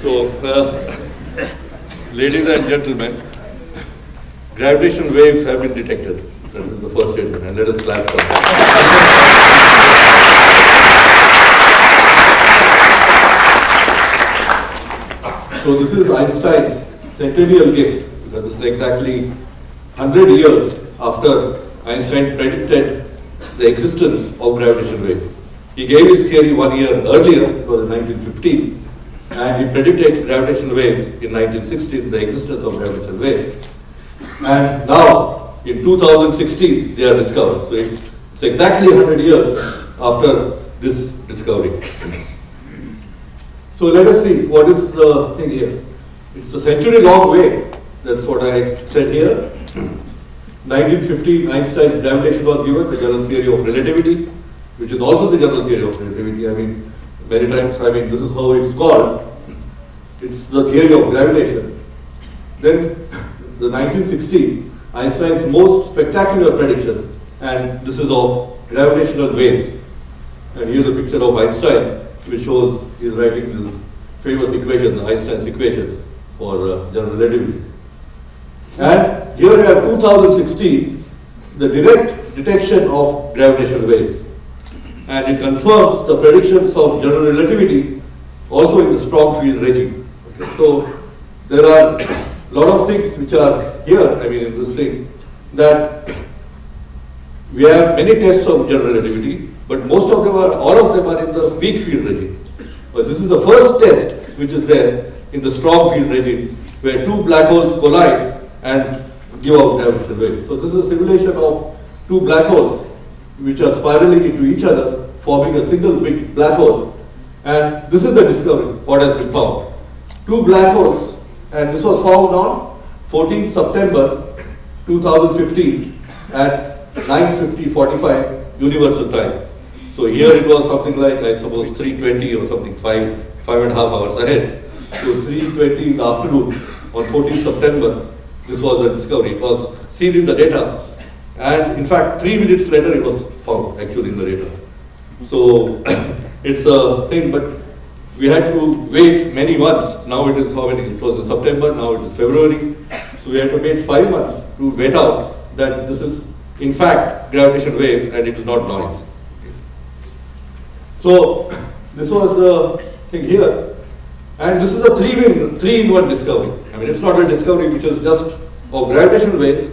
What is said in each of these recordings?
So, uh, ladies and gentlemen, gravitational waves have been detected. That is the first statement, and let us clap for that. So this is Einstein's centennial gift, because this is exactly 100 years after Einstein predicted the existence of gravitational waves. He gave his theory one year earlier, it was in 1915, and he predicted gravitational waves in 1916, the existence of gravitational waves. And now, in 2016, they are discovered. So it's exactly 100 years after this discovery. So let us see what is the thing here. It's a century long wave. That's what I said here. 1915, Einstein's gravitation was given, the general theory of relativity, which is also the general theory of relativity. I mean, many times, I mean, this is how it's called. It's the theory of gravitation. Then, the 1960, Einstein's most spectacular prediction, and this is of gravitational waves. And here's a picture of Einstein, which shows he's writing this famous equation, Einstein's equations for uh, general relativity. And here we have 2016, the direct detection of gravitational waves. And it confirms the predictions of general relativity also in the strong field regime. So there are a lot of things which are here, I mean in this thing, that we have many tests of general relativity, but most of them are, all of them are in the weak field regime. But this is the first test which is there in the strong field regime, where two black holes collide and give out gravitational waves. So this is a simulation of two black holes which are spiraling into each other, forming a single big black hole. And this is the discovery, what has been found. Two black holes, and this was found on 14 September 2015 at 9.50, universal time. So here it was something like, I suppose, 3.20 or something, five, five and a half hours ahead. So 3.20 in the afternoon on 14 September, this was the discovery. It was seen in the data. And in fact, three minutes later, it was found actually in the data. So it's a thing, but we had to wait many months. Now it is how many? It was in September, now it is February. So we had to wait five months to wait out that this is in fact gravitational wave and it is not noise. So this was the thing here. And this is a three in, three discovery. I mean, it's not a discovery which is just of gravitational waves.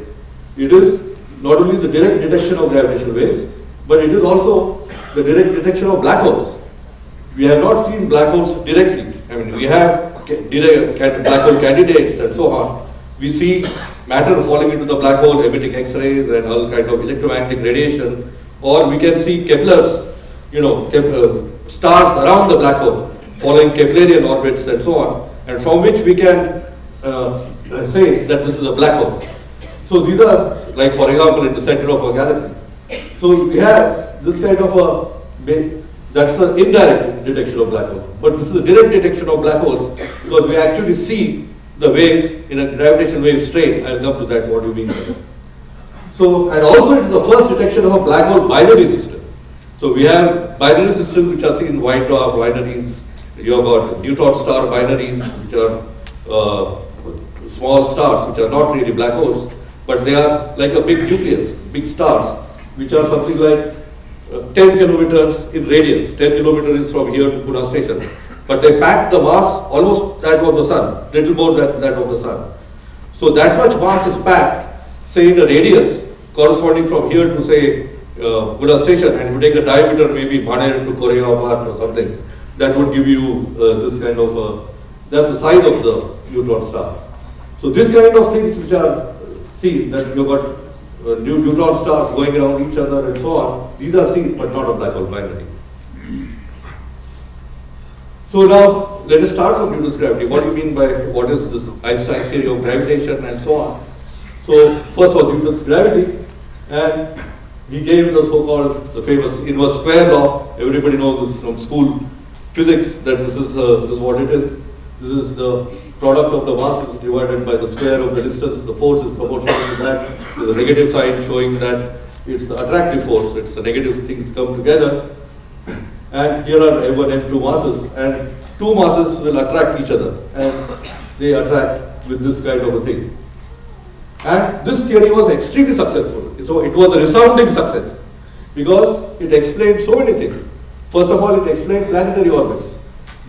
It is not only the direct detection of gravitational waves, but it is also the direct detection of black holes. We have not seen black holes directly. I mean, we have black hole candidates and so on. We see matter falling into the black hole, emitting X-rays and all kind of electromagnetic radiation, or we can see Kepler's, you know, uh, stars around the black hole, following Keplerian orbits and so on, and from which we can uh, say that this is a black hole. So these are, like for example, in the center of a galaxy. So we have this kind of a, that's an indirect detection of black holes. But this is a direct detection of black holes because we actually see the waves in a gravitational wave strain. I'll come to that, what do you mean by that. So, and also it is the first detection of a black hole binary system. So we have binary systems which are seen in white dwarf binaries. You have got neutron star binaries, which are uh, small stars, which are not really black holes, but they are like a big nucleus, big stars, which are something like 10 kilometers in radius. 10 kilometers from here to Pune station. But they pack the mass almost that of the sun, little more than that of the sun. So that much mass is packed, say in a radius corresponding from here to say uh, Buddha station and you take a diameter maybe Baner to Koreabad or something, that would give you uh, this kind of, uh, that's the size of the neutron star. So this kind of things which are uh, seen, that you've got uh, new neutron stars going around each other and so on, these are seen but not a black hole binary. So now, let us start from Newton's gravity. What do you mean by what is this Einstein's theory of gravitation and so on? So first of all, Newton's gravity, and he gave the so-called the famous inverse square law. Everybody knows this from school physics that this is uh, this is what it is. This is the product of the masses divided by the square of the distance. The force is proportional to that. There's a negative sign showing that it's the attractive force. It's the negative things come together. And here are M1 M2 masses. And two masses will attract each other and they attract with this kind of a thing. And this theory was extremely successful. So it was a resounding success because it explained so many things. First of all, it explained planetary orbits.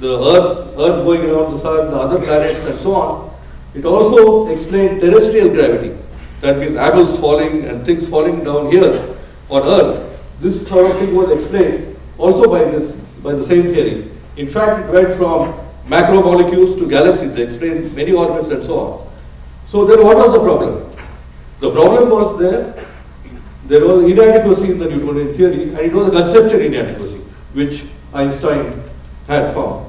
The Earth, Earth going around the Sun, the other planets and so on. It also explained terrestrial gravity. That means apples falling and things falling down here on Earth. This sort of thing was explained also by this, by the same theory. In fact, it went from macromolecules to galaxies. They explained many orbits and so on. So then what was the problem? The problem was there, there was inadequacy in the Newtonian theory and it was a conceptual inadequacy which Einstein had found.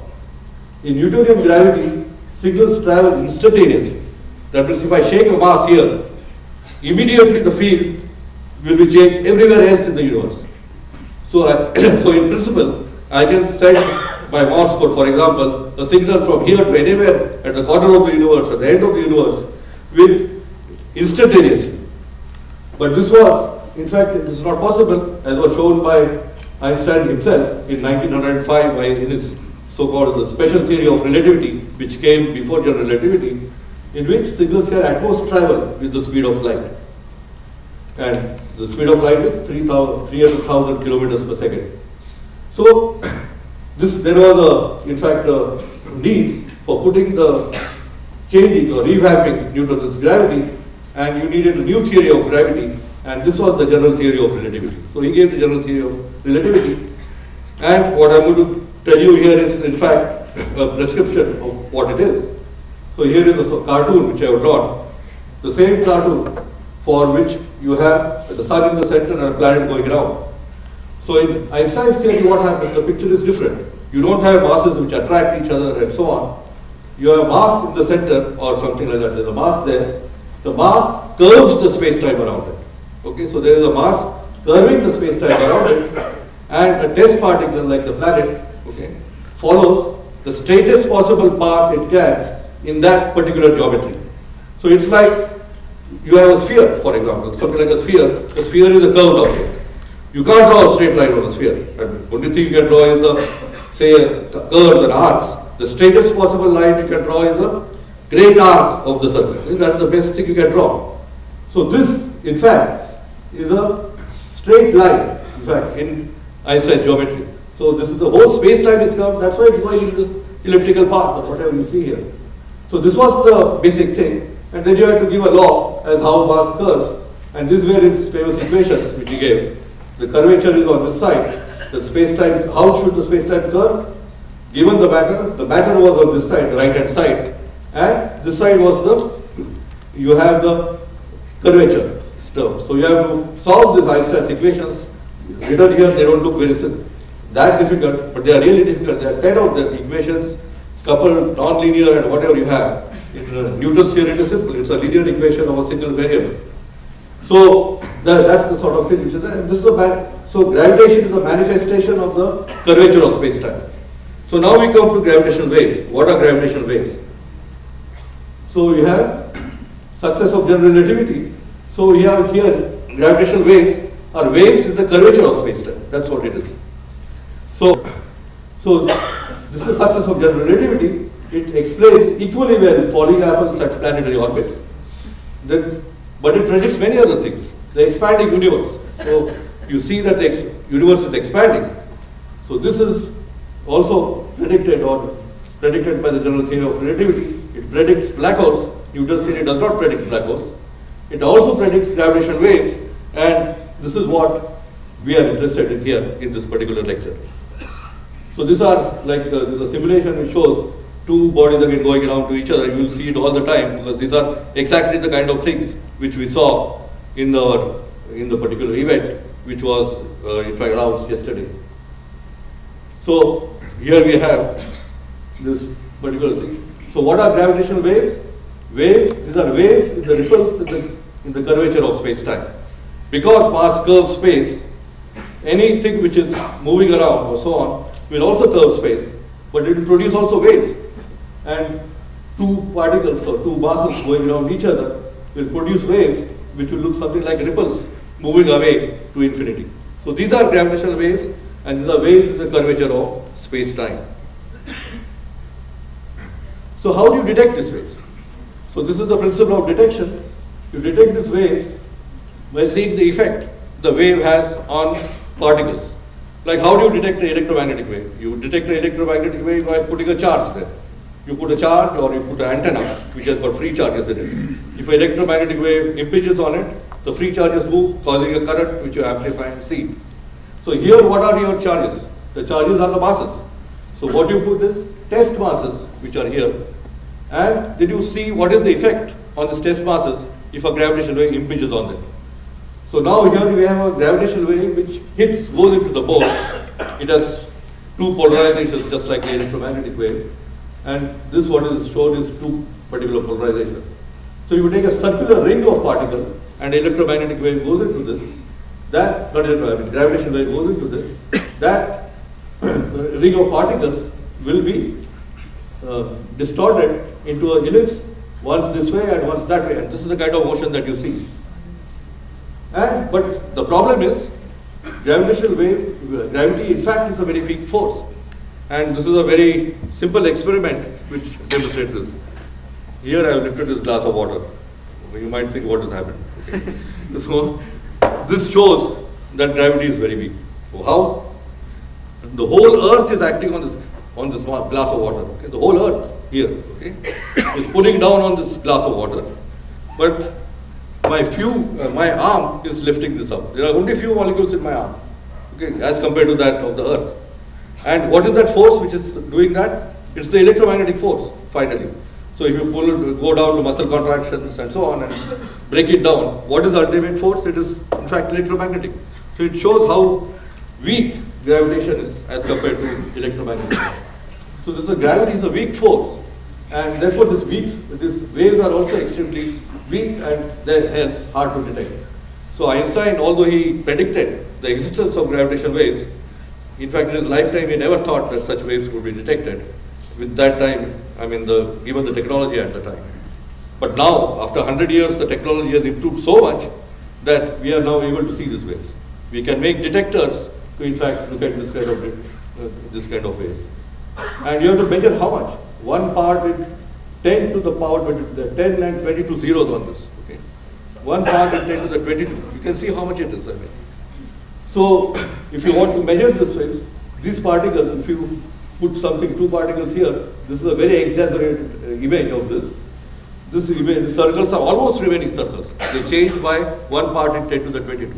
In Newtonian gravity, signals travel instantaneously. That means if I shake a mass here, immediately the field will be changed everywhere else in the universe. So, I, so in principle, I can send by Morse code, for example, a signal from here to anywhere at the corner of the universe, at the end of the universe, with instantaneously. But this was, in fact, it is not possible, as was shown by Einstein himself in 1905 by in his so-called the special theory of relativity, which came before general relativity, in which signals can at most travel with the speed of light. And the speed of light is 300,000 kilometers per second. So, this there was a, in fact, a need for putting the changing or revamping Newton's gravity and you needed a new theory of gravity and this was the general theory of relativity. So he gave the general theory of relativity and what I'm going to tell you here is in fact a prescription of what it is. So here is a cartoon which I have drawn. The same cartoon for which you have the sun in the center and a planet going around. So in Einstein's theory what happens, the picture is different. You don't have masses which attract each other and so on. You have a mass in the center or something like that. There's a mass there. The mass curves the space-time around it. Okay, so there is a mass curving the space-time around it and a test particle like the planet follows the straightest possible path it can in that particular geometry. So it's like you have a sphere, for example, something like a sphere. The sphere is a curved object. You can't draw a straight line on a sphere. And only thing you can draw is the, say, a curves and arcs. The straightest possible line you can draw is a great arc of the circle. That's the best thing you can draw. So this, in fact, is a straight line, in fact, in Einstein geometry. So this is the whole space-time is curved, that's why it's going in this elliptical path or whatever you see here. So this was the basic thing. And then you have to give a law as how mass curves. And these were his famous equations which he gave. The curvature is on this side. The space-time, how should the space-time curve? Given the matter, the matter was on this side, right-hand side. And this side was the, you have the curvature stuff. So you have to solve these Einstein's equations. Written here, they don't look very that difficult, but they are really difficult. There are 10 of the equations, coupled, non-linear and whatever you have. In Newton's theory, it is simple. It's a linear equation of a single variable. So that, that's the sort of thing which is there. And this is a so gravitation is a manifestation of the curvature of space-time. So now we come to gravitational waves. What are gravitational waves? So we have success of general relativity. So we have here gravitational waves are waves with the curvature of space-time. That's what it is. So, so this is the success of general relativity. It explains equally well falling apples at planetary orbits. But it predicts many other things. The expanding universe. So you see that the universe is expanding. So this is also predicted or predicted by the general theory of relativity. It predicts black holes. Newton's theory does not predict black holes. It also predicts gravitational waves and this is what we are interested in here in this particular lecture. So these are like uh, the simulation which shows two bodies again going around to each other. You will see it all the time because these are exactly the kind of things which we saw in the in the particular event which was uh, in fact announced yesterday. So here we have this particular thing. So what are gravitational waves? Waves, these are waves in the ripples in the, in the curvature of space-time. Because mass curves space, anything which is moving around or so on will also curve space, but it will produce also waves. And two particles or two masses going around each other will produce waves which will look something like ripples moving away to infinity. So these are gravitational waves and these are waves in the curvature of space-time. So how do you detect these waves? So this is the principle of detection. You detect these waves by seeing the effect the wave has on particles. Like how do you detect the electromagnetic wave? You detect the electromagnetic wave by putting a charge there. You put a charge or you put an antenna which has got free charges in it. If an electromagnetic wave impinges on it, the free charges move causing a current which you amplify and see. So here what are your charges? The charges are the masses. So what you put is test masses which are here and did you see what is the effect on these test masses if a gravitational wave impinges on them? So now here we have a gravitational wave which hits, goes into the ball. It has two polarizations just like the electromagnetic wave. And this what is shown is two particular polarizations. So you take a circular ring of particles and electromagnetic wave goes into this. That, not electromagnetic, gravitational wave goes into this. That ring of particles will be uh, distorted into a ellipse once this way and once that way. And this is the kind of motion that you see. And, but the problem is, gravitational wave, gravity in fact is a very weak force. And this is a very simple experiment which demonstrates this. Here I have lifted this glass of water. You might think what has happened. Okay. so this shows that gravity is very weak. So how? The whole earth is acting on this on this glass of water. Okay? The whole earth here okay, is down on this glass of water. But my few, uh, my arm is lifting this up. There are only few molecules in my arm, okay, as compared to that of the earth. And what is that force which is doing that? It's the electromagnetic force, finally. So if you pull, go down to muscle contractions and so on and break it down, what is the ultimate force? It is in fact electromagnetic. So it shows how weak gravitation is as compared to electromagnetic. So this is a gravity is a weak force and therefore this weak, these waves are also extremely weak and they're hence hard to detect. So Einstein, although he predicted the existence of gravitational waves, in fact in his lifetime he never thought that such waves could be detected. With that time, I mean the given the technology at the time. But now, after 100 years, the technology has improved so much that we are now able to see these waves. We can make detectors to in fact look at this kind of uh, this kind of waves. And you have to measure how much. One part with 10 to the power 20, 10 and 22 zeros on this. Okay. One part with 10 to the 22. You can see how much it is. I mean. So if you want to measure this waves, these particles, if you put something, two particles here, this is a very exaggerated uh, image of this. This image, the circles are almost remaining circles. They change by one part in 10 to the 22.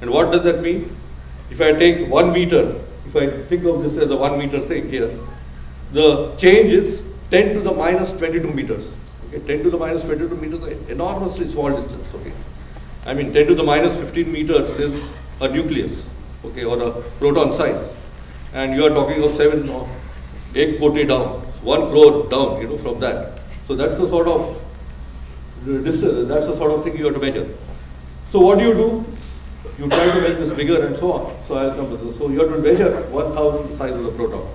And what does that mean? If I take one meter, if I think of this as a one meter thing here, the change is 10 to the minus 22 meters. Okay, 10 to the minus 22 meters enormously small distance. Okay, I mean 10 to the minus 15 meters is a nucleus, okay, or a proton size, and you are talking of seven or eight koti down, one crore down, you know, from that. So that's the sort of that's the sort of thing you have to measure. So what do you do? You try to make this bigger and so on. So come to this. So you have to measure 1000 size of the proton.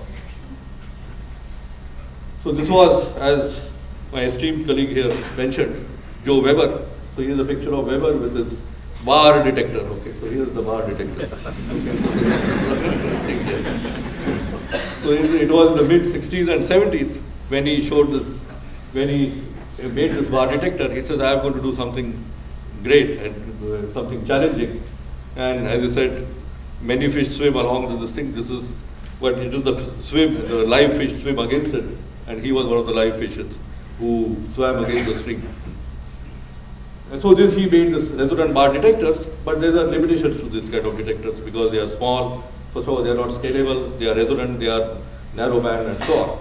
So this was, as my esteemed colleague here mentioned, Joe Weber. So here's a picture of Weber with his bar detector. Okay, so here's the bar detector. so it was in the mid 60s and 70s when he showed this, when he made this bar detector. He says, I am going to do something great and uh, something challenging. And as I said, many fish swim along with this thing. This is what it is the swim, the live fish swim against it and he was one of the live fishes who swam against the stream. And so this he made this resonant bar detectors, but there are limitations to this kind of detectors because they are small. First of all, they are not scalable, they are resonant, they are narrow band and so on.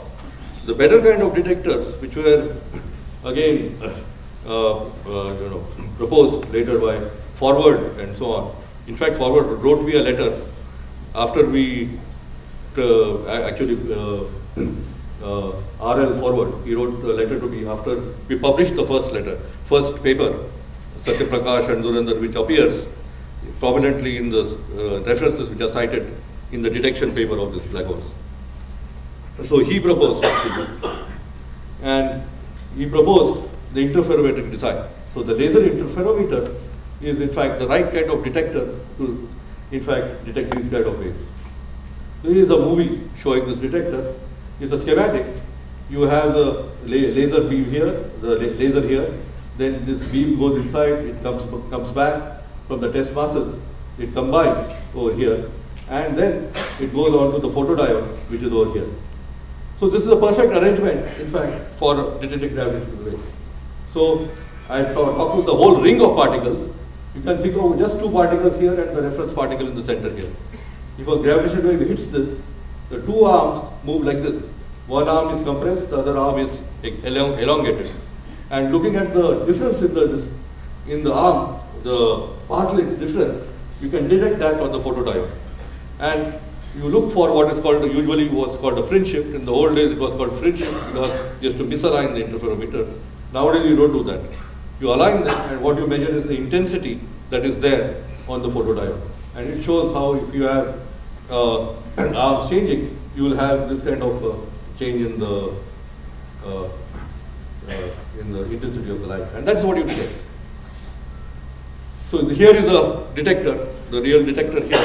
The better kind of detectors, which were again uh, uh, you know, proposed later by Forward and so on. In fact, Forward wrote me a letter after we uh, actually uh, RL Forward. He wrote a letter to me after we published the first letter, first paper, Sathyaprakash and Dhurandhar, which appears prominently in the uh, references which are cited in the detection paper of this black holes. So he proposed and he proposed the interferometric design. So the laser interferometer is in fact the right kind of detector to in fact detect these kind of waves. This is a movie showing this detector is a schematic you have the laser beam here, the laser here, then this beam goes inside, it comes, comes back from the test masses, it combines over here, and then it goes on to the photodiode, which is over here. So this is a perfect arrangement, in fact, for detecting gravitational waves. So I talk- talked with the whole ring of particles. You can think of just two particles here and the reference particle in the center here. If a gravitational wave hits this, the two arms move like this. One arm is compressed, the other arm is elong- elongated. And looking at the difference in the, in the arm, the path length difference, you can detect that on the photodiode. And you look for what is called, usually was called a fringe shift. In the old days, it was called fringe shift because you have to misalign the interferometers. Nowadays, you don't do that. You align them, and what you measure is the intensity that is there on the photodiode. And it shows how if you have uh, arms changing, you will have this kind of uh, change in the uh, uh, in the intensity of the light, and that's what you detect. So here is a detector, the real detector here.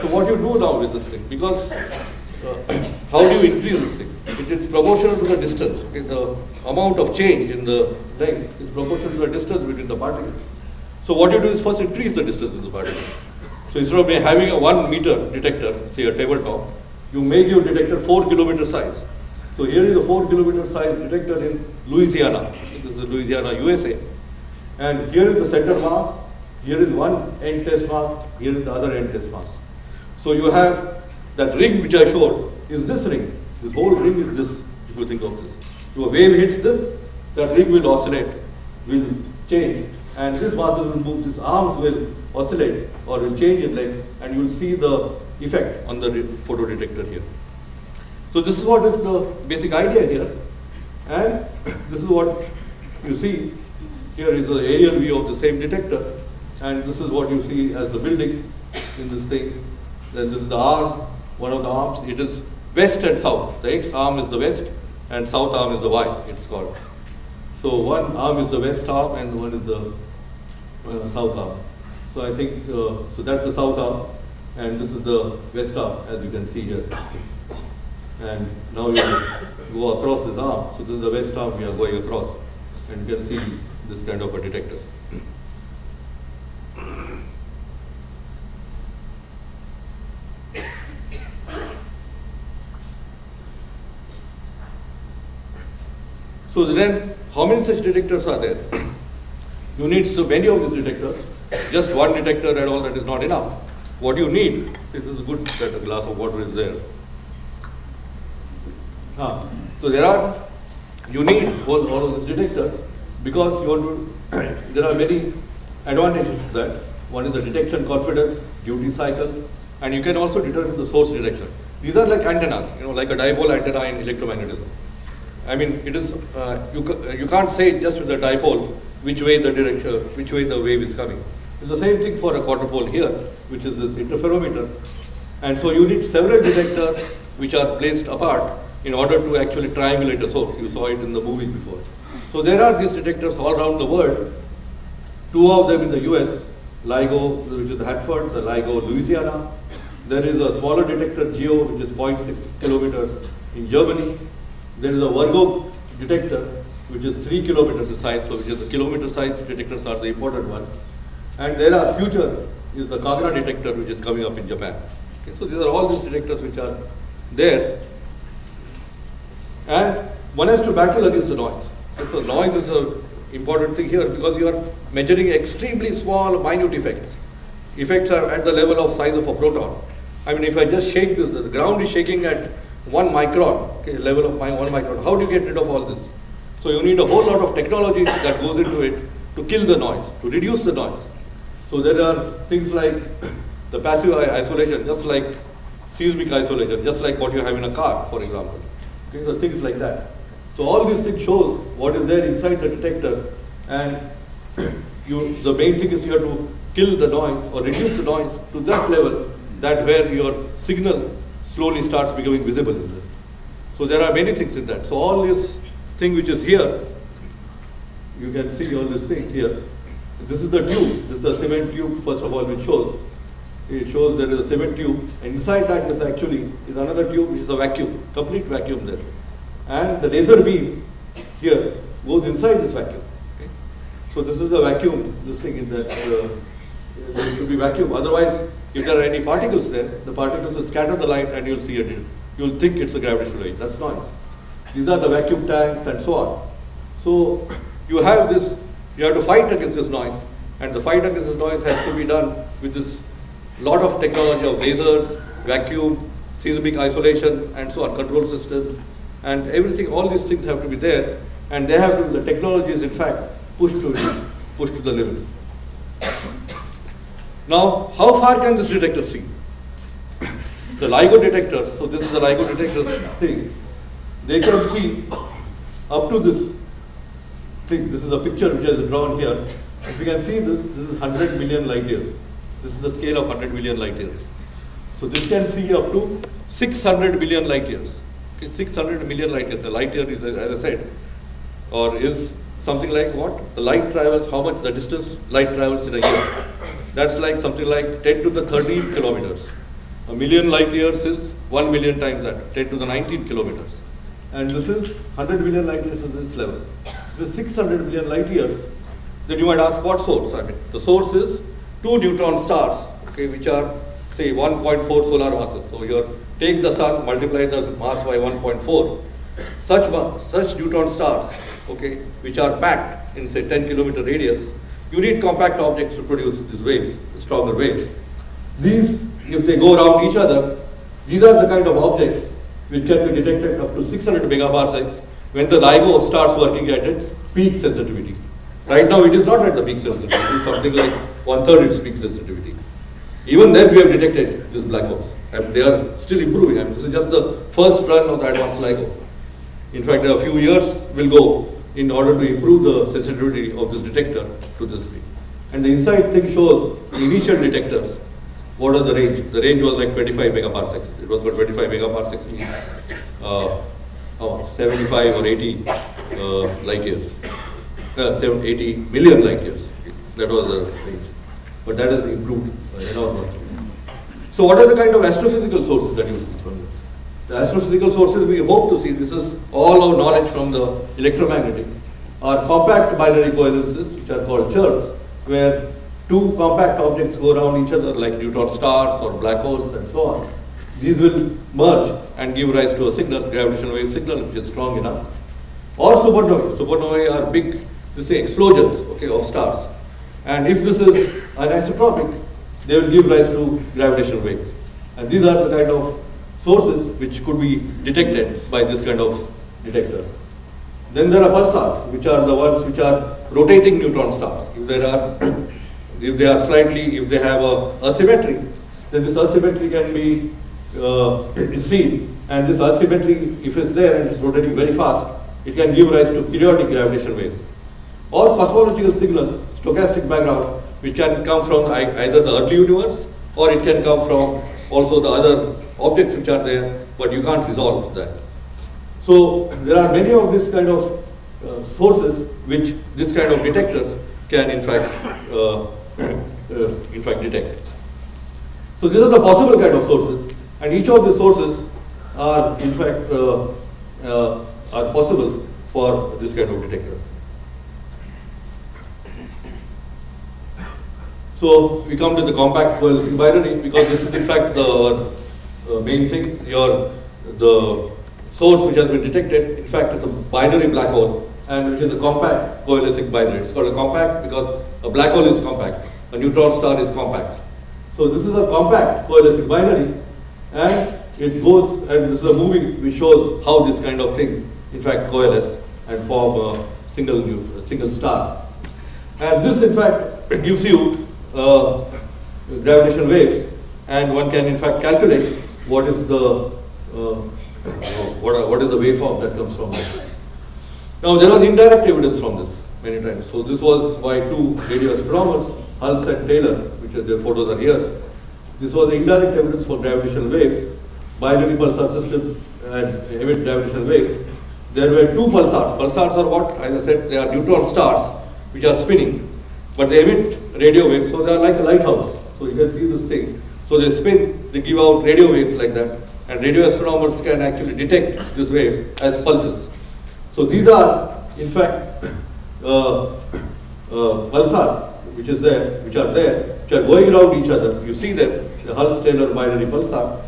So what you do now with this thing, because uh, how do you increase this thing? It is proportional to the distance. Okay, the amount of change in the length is proportional to the distance between the particles. So what you do is first increase the distance in the particles. So instead of having a one meter detector, say a tabletop, you make your detector four kilometer size. So here is a four kilometer size detector in Louisiana. This is Louisiana, USA. And here is the center mass, here is one end test mass, here is the other end test mass. So you have that ring which I showed is this ring. This whole ring is this, if you think of this. A wave hits this, that ring will oscillate, will change, and this muscle will move, these arms will oscillate or will change in length, and you will see the effect on the re- photo detector here. So this is what is the basic idea here. And this is what you see. Here is the aerial view of the same detector. And this is what you see as the building in this thing. Then this is the arm, one of the arms. It is west and south. The X arm is the west and south arm is the Y, it's called. So one arm is the west arm and one is the uh, south arm. So I think, uh, so that's the south arm and this is the west arm as you can see here. And now you go across this arm. So this is the west arm we are going across. And you can see this kind of a detector. So then, how many such detectors are there? You need so many of these detectors. Just one detector and all that is not enough. What you need, this is good that a glass of water is there. So there are, you need all, all of these detectors because you want to, there are many advantages to that. One is the detection confidence, duty cycle, and you can also determine the source direction. These are like antennas, you know, like a dipole antenna in electromagnetism. I mean, it is, uh, you, you can't say just with the dipole which way the direction, which way the wave is coming. It's the same thing for a quadrupole here, which is this interferometer. And so you need several detectors which are placed apart in order to actually triangulate a source. You saw it in the movie before. So there are these detectors all around the world. Two of them in the US, LIGO, which is Hanford, the LIGO, Louisiana. There is a smaller detector, GEO, which is 0.6 kilometers in Germany. There is a Virgo detector, which is 3 kilometers in size, so which is the kilometer size detectors are the important ones. And there are future, is the Kagra detector, which is coming up in Japan. Okay, so these are all these detectors which are there. And one has to battle against the noise. So noise is an important thing here because you are measuring extremely small, minute effects. Effects are at the level of size of a proton. I mean, if I just shake, the, the ground is shaking at one micron, okay, level of my, one micron. How do you get rid of all this? So you need a whole lot of technology that goes into it to kill the noise, to reduce the noise. So there are things like the passive isolation, just like seismic isolation, just like what you have in a car, for example. Okay, so things like that. So all these things shows what is there inside the detector, and you, the main thing is you have to kill the noise or reduce the noise to that level, that where your signal slowly starts becoming visible in there. So there are many things in that. So all this thing which is here, you can see all these things here. This is the tube. This is the cement tube, first of all, which shows. It shows there is a cement tube. And inside that is actually is another tube, which is a vacuum, complete vacuum there. and the laser beam here goes inside this vacuum. So this is the vacuum, this thing in that, uh, there should be vacuum. Otherwise, if there are any particles there, the particles will scatter the light and you'll see it. You'll think it's a gravitational wave. That's noise. These are the vacuum tanks and so on. So you have this, you have to fight against this noise. And the fight against this noise has to be done with this lot of technology of lasers, vacuum, seismic isolation, and so on, control systems, and everything, all these things have to be there, and they have to, the technology is in fact pushed to, pushed to the limits. Now, how far can this detector see? The LIGO detectors, so this is the LIGO detector thing, they can see up to this thing. This is a picture which is drawn here. If you can see this, this is 100 million light years. This is the scale of 100 million light years. So this can see up to 600 million light years. 600 million light years. The light year is, as I said, or is something like what? The light travels, how much the distance light travels in a year. That's like something like 10 to the 13 kilometers. A million light years is 1 million times that, 10 to the 19 kilometers. And this is 100 million light years at this level. This is 600 million light years. Then you might ask what source? I mean, the source is two neutron stars, okay, which are say 1.4 solar masses. So you take the sun, multiply the mass by 1.4. Such, such neutron stars, okay, which are packed in say 10 kilometer radius, you need compact objects to produce these waves, stronger waves. These, if they go around each other, these are the kind of objects which can be detected up to 600 megaparsecs when the LIGO starts working at its peak sensitivity. Right now it is not at the peak sensitivity, something like one third its peak sensitivity. Even then we have detected these black holes. And they are still improving. I mean, this is just the first run of the advanced LIGO. In fact, a few years will go in order to improve the sensitivity of this detector to this thing. And the inside thing shows the initial detectors. What are the range? The range was like 25 megaparsecs. It was for 25 megaparsecs means uh, oh, 75 or 80 uh, light years. Uh, 80 million light years. That was the range. But that has improved enormously. So what are the kind of astrophysical sources that you see? The astrophysical sources we hope to see, this is all our knowledge from the electromagnetic, are compact binary coalescences which are called chirps, where two compact objects go around each other like neutron stars or black holes and so on. These will merge and give rise to a signal, gravitational wave signal which is strong enough. Or supernovae. Supernovae are big, this say explosions okay, of stars. And if this is anisotropic, they will give rise to gravitational waves. And these are the kind of sources which could be detected by this kind of detectors. Then there are pulsars, which are the ones which are rotating neutron stars. If there are, if they are slightly, if they have a asymmetry, then this asymmetry can be uh, seen. And this asymmetry, if it's there and it's rotating very fast, it can give rise to periodic gravitational waves. Or cosmological signals, stochastic background, which can come from either the early universe or it can come from also the other objects which are there, but you can't resolve that. So there are many of these kind of uh, sources which this kind of detectors can in fact uh, uh, in fact detect. So these are the possible kind of sources, and each of the sources are in fact uh, uh, are possible for this kind of detector. So we come to the compact coalescing binary because this is in fact the uh, main thing. Your the source which has been detected, in fact, it's a binary black hole, and which is a compact coalescing binary. It's called a compact because a black hole is compact, a neutron star is compact. So this is a compact coalescing binary, and it goes and this is a movie which shows how this kind of things, in fact, coalesce and form a single a single star. And this, in fact, gives you uh, gravitational waves and one can in fact calculate what is the uh, what, what is the waveform that comes from this. Now there was indirect evidence from this many times. So this was by two radio astronomers, Hulse and Taylor, which are, their photos are here. This was indirect evidence for gravitational waves, binary pulsar system and emit gravitational waves. There were two pulsars. Pulsars are what? As I said, they are neutron stars which are spinning, but they emit radio waves, so they are like a lighthouse. So you can see this thing. So they spin, they give out radio waves like that, and radio astronomers can actually detect these waves as pulses. So these are, in fact, uh, uh, pulsars, which is there, which are there, which are going around each other. You see them, the Hulse-Taylor binary pulsar,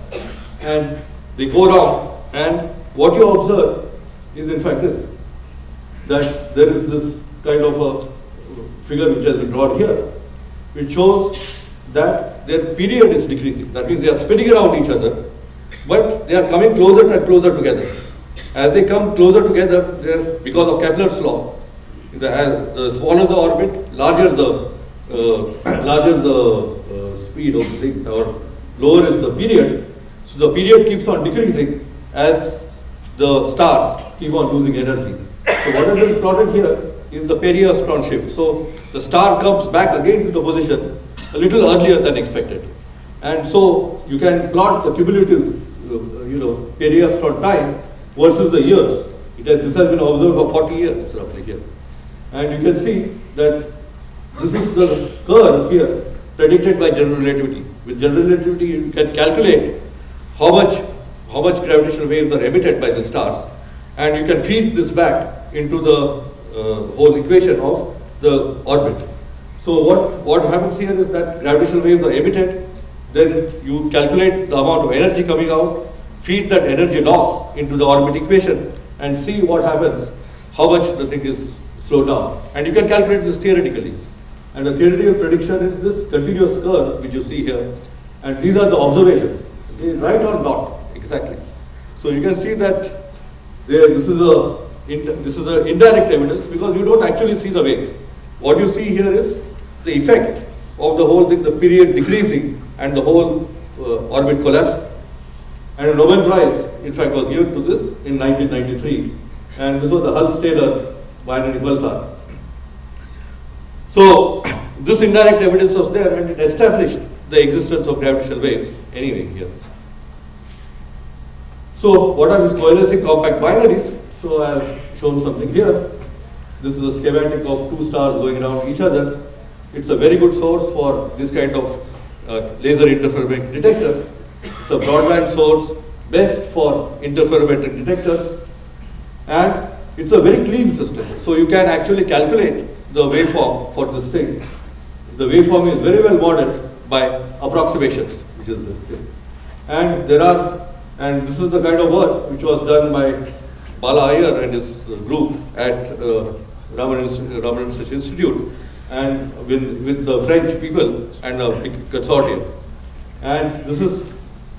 and they go around, and what you observe is in fact this, that there is this kind of a figure which has been drawn here, which shows that their period is decreasing. That means they are spinning around each other, but they are coming closer and closer together. As they come closer together, because of Kepler's law, the, as, the smaller the orbit, larger the uh, larger the uh, speed of the thing, or lower is the period. So the period keeps on decreasing as the stars keep on losing energy. So what been plotted here is the periastron shift. So the star comes back again to the position a little earlier than expected. And so you can plot the cumulative, uh, you know, periastron time versus the years. It has, this has been observed for 40 years roughly here. And you can see that this is the curve here predicted by general relativity. With general relativity you can calculate how much, how much gravitational waves are emitted by the stars and you can feed this back into the uh, whole equation of the orbit. So what, what happens here is that gravitational waves are emitted, then you calculate the amount of energy coming out, feed that energy loss into the orbit equation and see what happens, how much the thing is slowed down. And you can calculate this theoretically. And the theoretical prediction is this continuous curve which you see here. And these are the observations. Right or not? Exactly. So you can see that there, this is a this is a indirect evidence because you don't actually see the waves. What you see here is the effect of the whole thing, the period decreasing and the whole uh, orbit collapse. And a Nobel Prize, in fact, was given to this in 1993. And this was the Hulse-Taylor binary pulsar. So this indirect evidence was there and it established the existence of gravitational waves anyway here. So what are these coalescing compact binaries? So I have shown something here. This is a schematic of two stars going around each other. It's a very good source for this kind of uh, laser interferometric detector. It's a broadband source, best for interferometric detectors. And it's a very clean system. So you can actually calculate the waveform for this thing. The waveform is very well modeled by approximations, which is this thing. And there are and this is the kind of work which was done by Bala Iyer and his group at uh, Raman, Raman Institute and with, with the French people and a consortium. And this is,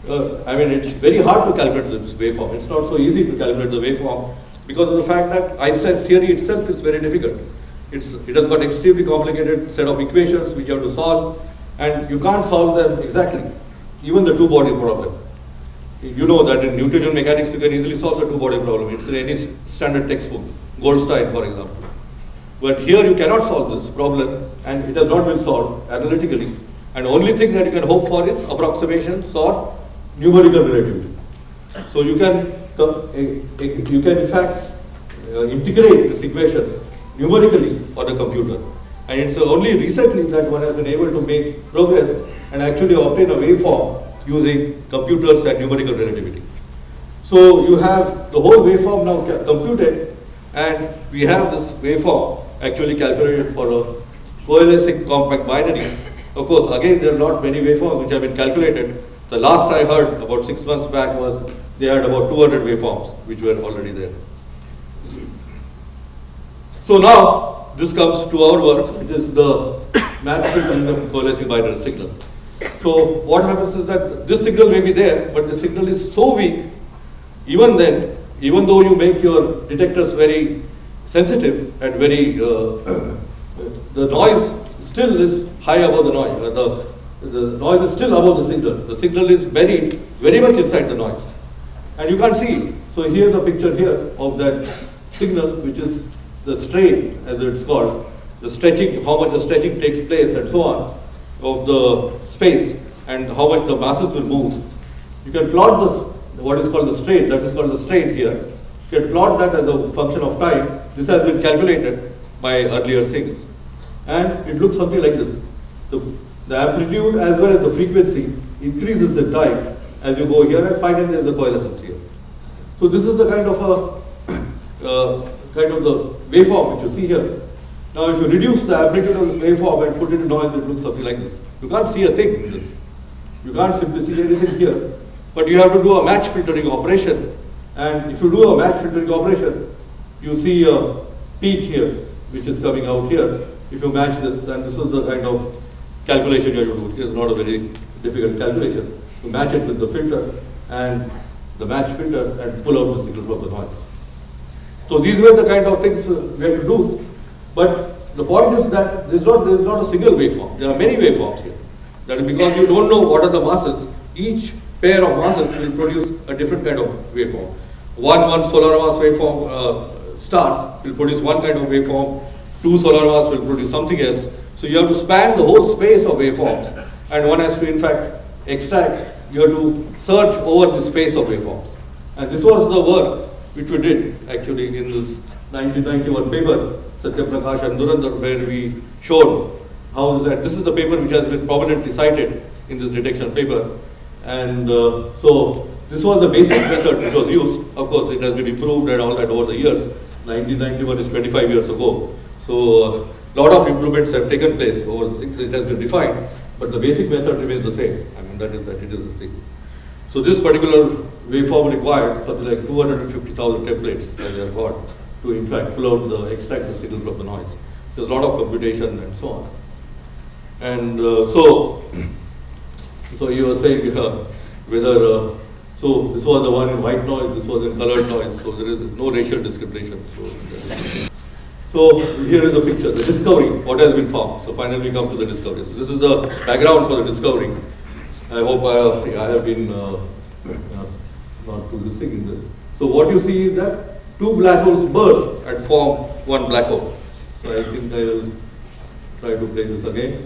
uh, I mean, it's very hard to calculate this waveform. It's not so easy to calculate the waveform because of the fact that Einstein's theory itself is very difficult. It's, it has got extremely complicated set of equations which you have to solve and you can't solve them exactly, even the two-body problem you know that in Newtonian mechanics you can easily solve the two-body problem. It's in any standard textbook, Goldstein for example. But here you cannot solve this problem and it has not been solved analytically. And only thing that you can hope for is approximations or numerical relativity. So you can, you can in fact uh, integrate this equation numerically on a computer. And it's only recently that one has been able to make progress and actually obtain a waveform using computers and numerical relativity. So you have the whole waveform now computed and we have this waveform actually calculated for a coalescing compact binary. Of course, again, there are not many waveforms which have been calculated. The last I heard about six months back was they had about 200 waveforms which were already there. So now this comes to our work, it is the management of coalescing binary signal. So what happens is that this signal may be there, but the signal is so weak, even then, even though you make your detectors very sensitive and very, uh, the noise still is high above the noise. Uh, the, the noise is still above the signal. The signal is buried very much inside the noise. And you can't see. So here's a picture here of that signal, which is the strain, as it's called, the stretching, how much the stretching takes place and so on of the space and how much the masses will move. You can plot this, what is called the strain, that is called the strain here. You can plot that as a function of time. This has been calculated by earlier things. And it looks something like this. The, the amplitude as well as the frequency increases in time as you go here and finally there is the coalescence here. So this is the kind of a, uh, kind of the waveform which you see here. Now if you reduce the amplitude of this waveform and put it in noise, it looks something like this. You can't see a thing in this. You can't simply see anything here. But you have to do a match filtering operation. And if you do a match filtering operation, you see a peak here, which is coming out here. If you match this, then this is the kind of calculation you have to do. It is not a very difficult calculation. You match it with the filter and the match filter and pull out the signal from the noise. So these were the kind of things uh, we had to do. But the point is that there is not, there is not a single waveform. There are many waveforms here. That is because you don't know what are the masses. Each pair of masses will produce a different kind of waveform. One, one solar mass waveform uh, stars will produce one kind of waveform. Two solar mass will produce something else. So you have to span the whole space of waveforms. And one has to in fact extract, you have to search over the space of waveforms. And this was the work which we did actually in this 1991 paper, Sathyaprakash and Dhurandhar, where we showed how that, this is the paper which has been prominently cited in this detection paper. And uh, so this was the basic method which was used. Of course, it has been improved and all that over the years. 1991 is 25 years ago. So a uh, lot of improvements have taken place, or it has been refined, but the basic method remains the same. I mean, that is that it is the thing. So this particular waveform required something like 250,000 templates that they have got to in fact pull out the extract the signal from the noise. So a lot of computation and so on. And uh, so, so you were saying uh, whether, uh, so this was the one in white noise, this was in colored noise, so there is no racial discrimination. So, so here is the picture, the discovery, what has been found. So finally we come to the discovery. So this is the background for the discovery. I hope I, I have been uh, uh, not too this in this. So what you see is that two black holes merge and form one black hole. So I think I will try to play this again.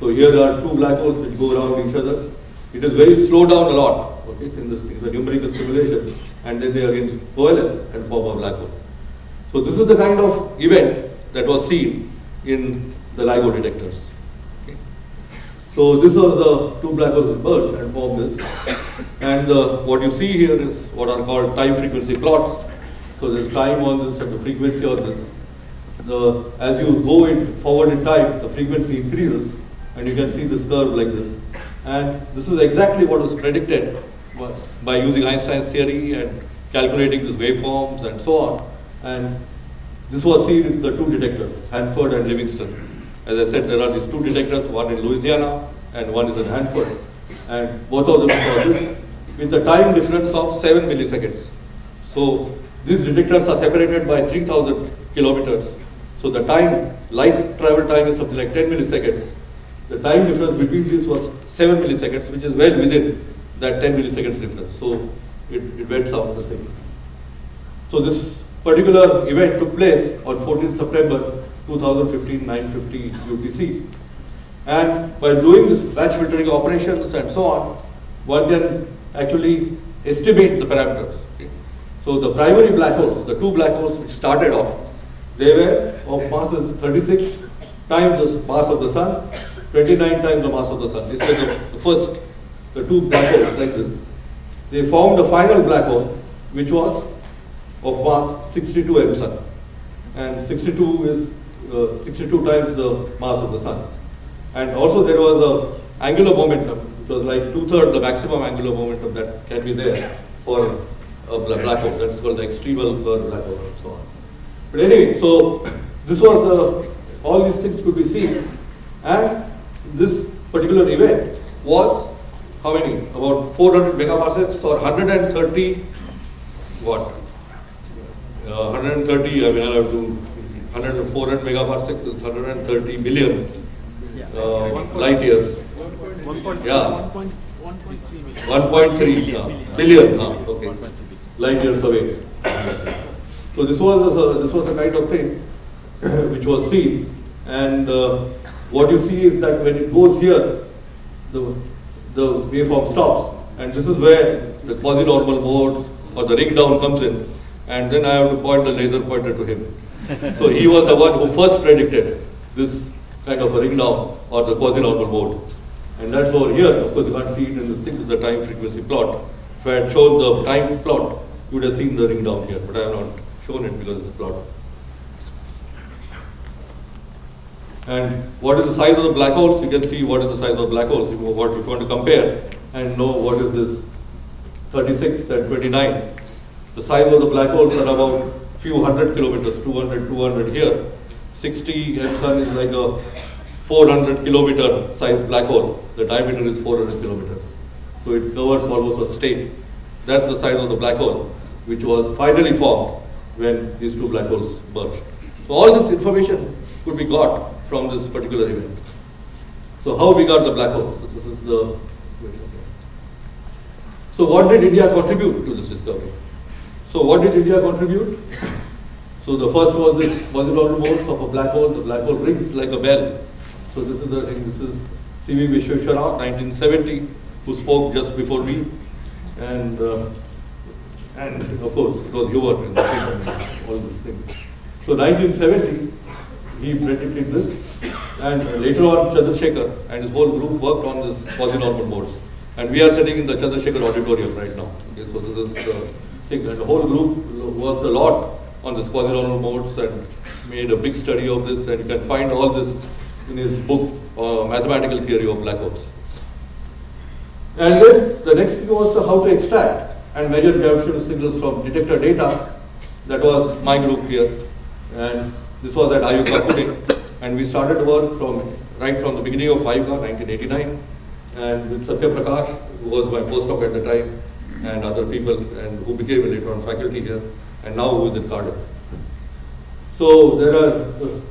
So here are two black holes which go around each other. It is very slow down a lot, in this numerical simulation, and then they again coalesce and form a black hole. So this is the kind of event that was seen in the LIGO detectors. Okay. So this are the two black holes merge and form this. And uh, what you see here is what are called time frequency plots. So there's time on this and the frequency on this. The, as you go in forward in time, the frequency increases and you can see this curve like this. And this is exactly what was predicted by using Einstein's theory and calculating these waveforms and so on. And this was seen in the two detectors, Hanford and Livingston. As I said, there are these two detectors, one in Louisiana and one is in Hanford. And both of them saw this with a time difference of 7 milliseconds. So these detectors are separated by 3000 kilometers. So the time, light travel time is something like 10 milliseconds. The time difference between these was 7 milliseconds, which is well within that 10 milliseconds difference. So it, it went out the thing. So this particular event took place on 14th September 2015, 9.50 UTC. And by doing this matched filtering operations and so on, one can actually estimate the parameters. Okay. So the primary black holes, the two black holes which started off, they were of masses 36 times the mass of the sun 29 times the mass of the sun. This was the first, the two black holes like this. They formed a final black hole which was of mass 62 m sun. And 62 is uh, 62 times the mass of the sun. And also there was a angular momentum, which was like two-thirds the maximum angular momentum that can be there for a black hole. That is called the extremal black hole and so on. But anyway, so this was the, all these things could be seen. And this particular event was how many? About 400 megaparsecs or 130 what? Uh, 130, I mean, I have to, 100, 400 megaparsecs is 130 million uh, light years. Yeah. 1.3 uh, billion, uh, okay. light years away. So this was a, this was a kind of thing which was seen and uh, what you see is that when it goes here, the, the waveform stops. And this is where the quasi-normal mode or the ring down comes in. And then I have to point the laser pointer to him. so he was the one who first predicted this kind of a ring down or the quasi-normal mode. And that's over here. Of course, you can't see it in this thing. This is the time frequency plot. If I had shown the time plot, you would have seen the ring down here, but I have not shown it because it's a plot. And what is the size of the black holes? You can see what is the size of black holes. If you, want to compare and know what is this 36 and 29. The size of the black holes are about few hundred kilometers, 200, 200 here. 60 epsilon is like a 400 kilometer size black hole. The diameter is 400 kilometers. So it covers almost a state. That's the size of the black hole, which was finally formed when these two black holes merged. So all this information could be got from this particular event. So how we got the black hole? This is the so what did India contribute to this discovery? So what did India contribute? So the first was this Quasi-Lorentz modes of a black hole. The black hole rings like a bell. So this is the thing. This is C.V. Vishveshwara, 1970, who spoke just before me, and uh, and of course it was humor in all these things. So 1970, he predicted this, and later on Chandrasekhar and his whole group worked on this quasi-normal modes. And we are sitting in the Chandrasekhar auditorium right now. Okay, so this is the thing. And the whole group worked a lot on this quasi-normal modes and made a big study of this. And you can find all this in his book, uh, Mathematical Theory of Black Holes. And then the next thing was how to extract and measure gravitational signals from detector data. That was my group here. And this was at IUCAA Pune. And we started work from right from the beginning of IUCAA, 1989 and with Sathyaprakash, who was my postdoc at the time, and other people, and who became later on faculty here, and now who is at Cardiff. So there are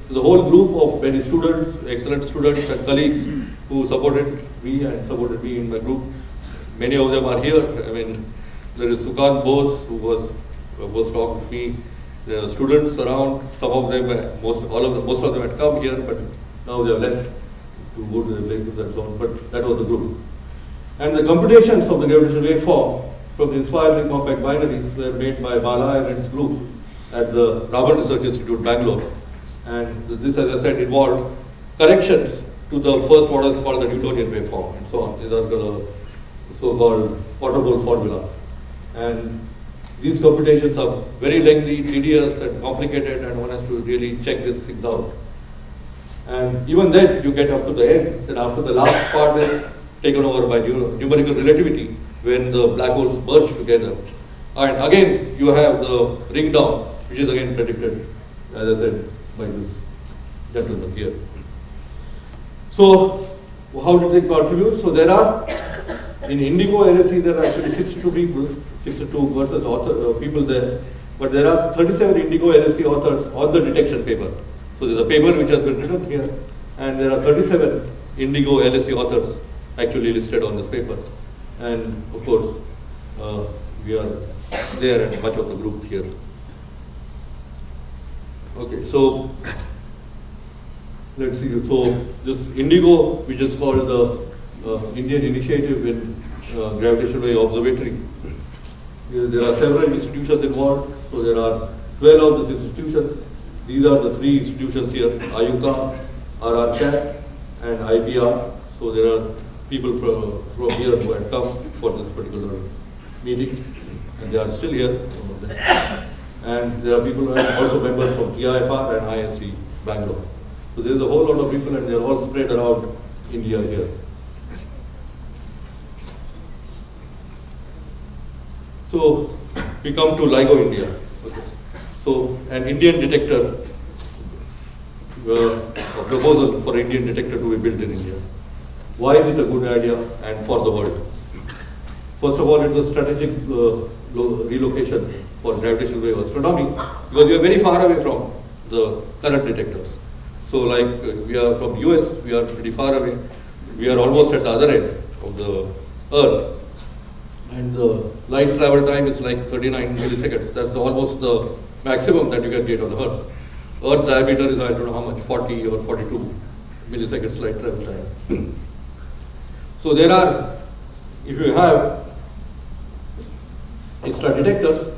the whole group of many students, excellent students and colleagues who supported me and supported me in my group. Many of them are here. I mean, there is Sukant Bose, who was a postdoc with me. Are students around. Some of them, uh, most all of them, most of them had come here, but now they have left to go to the places and so on, but that was the group. And the computations of the gravitational waveform from the inspiralling compact binaries were made by Bala and his group at the Raman Research Institute, Bangalore. And this, as I said, involved corrections to the first models called the Newtonian waveform and so on. These are the so-called Waterborne formula. And these computations are very lengthy, tedious and complicated and one has to really check these things out. And even then, you get up to the end, then after the last part is taken over by numerical relativity, when the black holes merge together. And again, you have the ring down, which is again predicted, as I said, by this gentleman here. So, how did they contribute? So there are, in Indigo LSC, there are actually 62 people, 62 versus author, uh, people there, but there are 37 Indigo LSC authors on the detection paper. So there's a paper which has been written here, and there are 37 Indigo LSC authors actually listed on this paper. And of course, uh, we are there and much of the group here. Okay, so let's see. So this Indigo, which is called the uh, Indian Initiative in uh, Gravitational Wave Observatory. There are several institutions involved. So there are 12 of these institutions these are the three institutions here, IUCAA, RRCAT, and IPR. So there are people from, from here who had come for this particular meeting, and they are still here. And there are people who are also members from TIFR and ISC Bangalore. So there is a whole lot of people and they are all spread around India here. So we come to LIGO India. So an Indian detector, uh, a proposal for Indian detector to be built in India. Why is it a good idea and for the world? First of all, it was strategic uh, relocation for gravitational wave astronomy because we are very far away from the current detectors. So like uh, we are from US, we are pretty far away. We are almost at the other end of the Earth. And the light travel time is like 39 milliseconds. That's almost the maximum that you can get on Earth. Earth diameter is I don't know how much, 40 or 42 milliseconds light travel time. so there are, if you have extra detectors,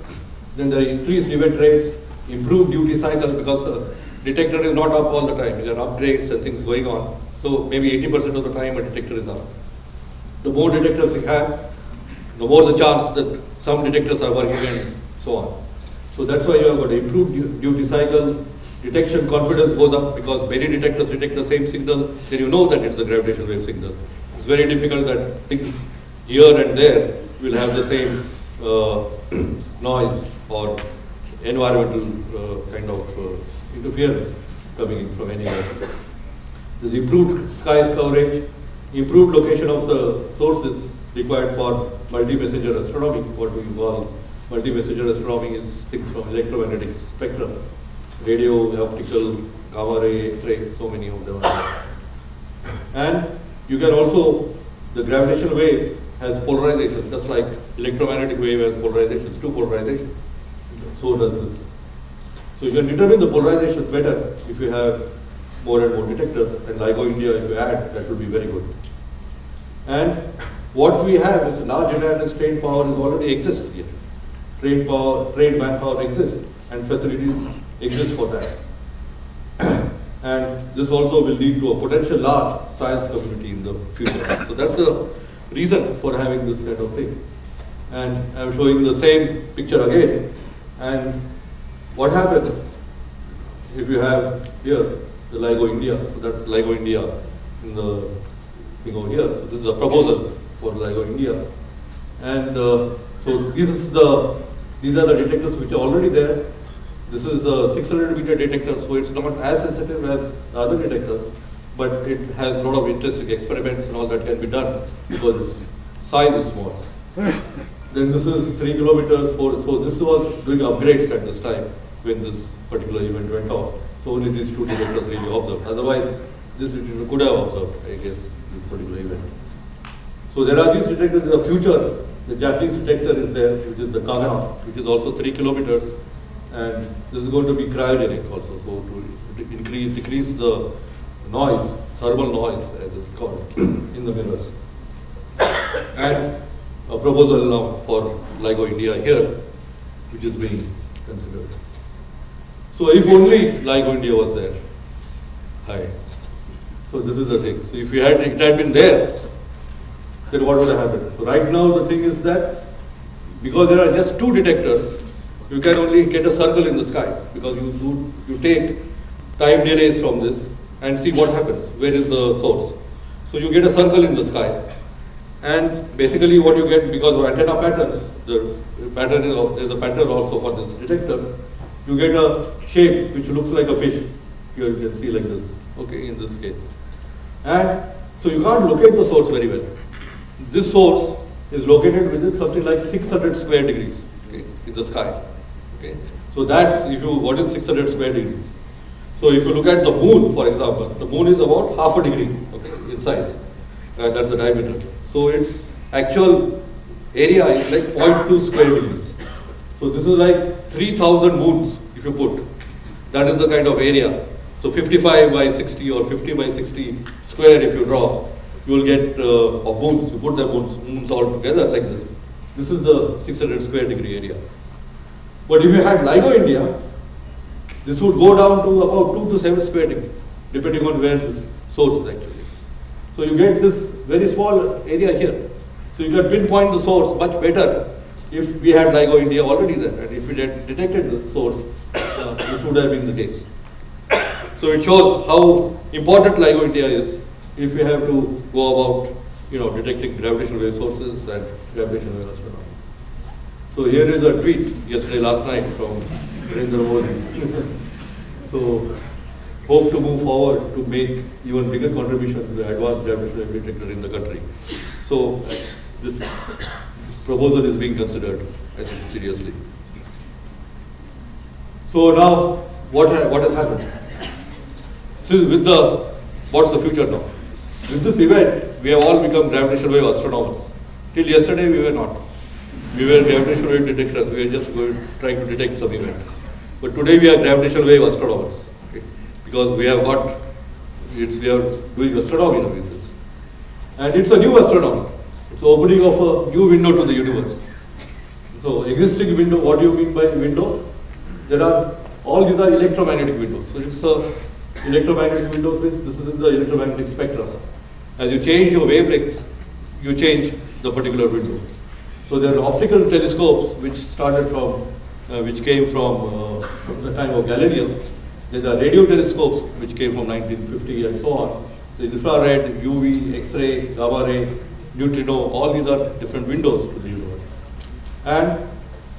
then there are increased event rates, improved duty cycles because the detector is not up all the time. There are upgrades and things going on. So maybe 80% of the time a detector is up. the more detectors you have, the more the chance that some detectors are working and so on. So that's why you have got improved du- duty cycle, detection confidence goes up because many detectors detect the same signal, then you know that it's the gravitational wave signal. It's very difficult that things here and there will have the same uh, noise or environmental uh, kind of uh, interference coming in from anywhere. There's improved skies coverage, improved location of the sources required for multi-messenger astronomy, what we call multi-messenger astronomy is things from electromagnetic spectrum, radio, optical, gamma ray, X-ray, so many of them. And you can also, the gravitational wave has polarization, just like electromagnetic wave has polarizations, two polarizations. So does this. So you can determine the polarization better if you have more and more detectors, and LIGO India, if you add, that would be very good. And what we have is large awareness trained power is already exists here. Trained power, trained manpower exists, and facilities exist for that. and this also will lead to a potential large science community in the future. So that's the reason for having this kind of thing. And I'm showing the same picture again. And what happens if you have here the LIGO India, so that's LIGO India in the thing over here. So this is a proposal for LIGO India. And uh, so this is the, these are the detectors which are already there. This is the 600 meter detector, so it's not as sensitive as the other detectors, but it has a lot of interesting experiments and all that can be done because its size is small. then this is 3 kilometers, four, so this was doing upgrades at this time when this particular event went off. So only these two detectors really observed. Otherwise, this detector could have observed, I guess, this particular event. So there are these detectors in the future. The Japanese detector is there, which is the Kagra, which is also 3 kilometers. And this is going to be cryogenic also, so to increase, decrease the noise, thermal noise, as it's called, in the mirrors. And a proposal now for LIGO India here, which is being considered. So if only LIGO India was there, hi. So this is the thing. So if you had, it had been there, then what would have happened? So right now the thing is that because there are just two detectors, you can only get a circle in the sky because you do, you take time delays from this and see what happens. Where is the source? So you get a circle in the sky. And basically what you get because of antenna patterns, the pattern is, there's a pattern also for this detector, you get a shape which looks like a fish. Here you can see like this, okay, in this case. And so you can't locate the source very well. This source is located within something like 600 square degrees okay, in the sky. Okay. So that's if you what is 600 square degrees. So if you look at the moon, for example, the moon is about half a degree okay, in size. Uh, that's the diameter. So its actual area is like 0.2 square degrees. So this is like 3000 moons if you put. That is the kind of area. So 55 by 60 or 50 by 60 square if you draw, you will get uh, of moons. You put the moons, moons all together like this. This is the 600 square degree area. But if you had LIGO India, this would go down to about 2 to 7 square degrees, depending on where this source is actually. So you get this very small area here. So you can pinpoint the source much better if we had LIGO India already there. And if we had detected the source, uh, this would have been the case. So it shows how important LIGO India is if we have to go about, you know, detecting gravitational wave sources and gravitational wave astronomy. So here is a tweet yesterday, last night from Narendra Modi. so hope to move forward to make even bigger contribution to the advanced gravitational wave detector in the country. So this proposal is being considered, seriously. So now, what, ha- what has happened? So with the, what's the future now? With this event, we have all become gravitational wave astronomers. Till yesterday, we were not. We were gravitational wave detectors. We were just going, trying to detect some events. But today, we are gravitational wave astronomers. Okay? Because we have got, it's, we are doing astronomy now with this. And it's a new astronomy. It's opening of a new window to the universe. So existing window, what do you mean by window? There are, all these are electromagnetic windows. So it's a electromagnetic window, this is the electromagnetic spectrum. As you change your wavelength, you change the particular window. So there are optical telescopes which started from, uh, which came from, uh, from the time of Galileo. There are radio telescopes which came from 1950 and so on. The infrared, UV, X-ray, gamma ray, neutrino, all these are different windows to the universe. And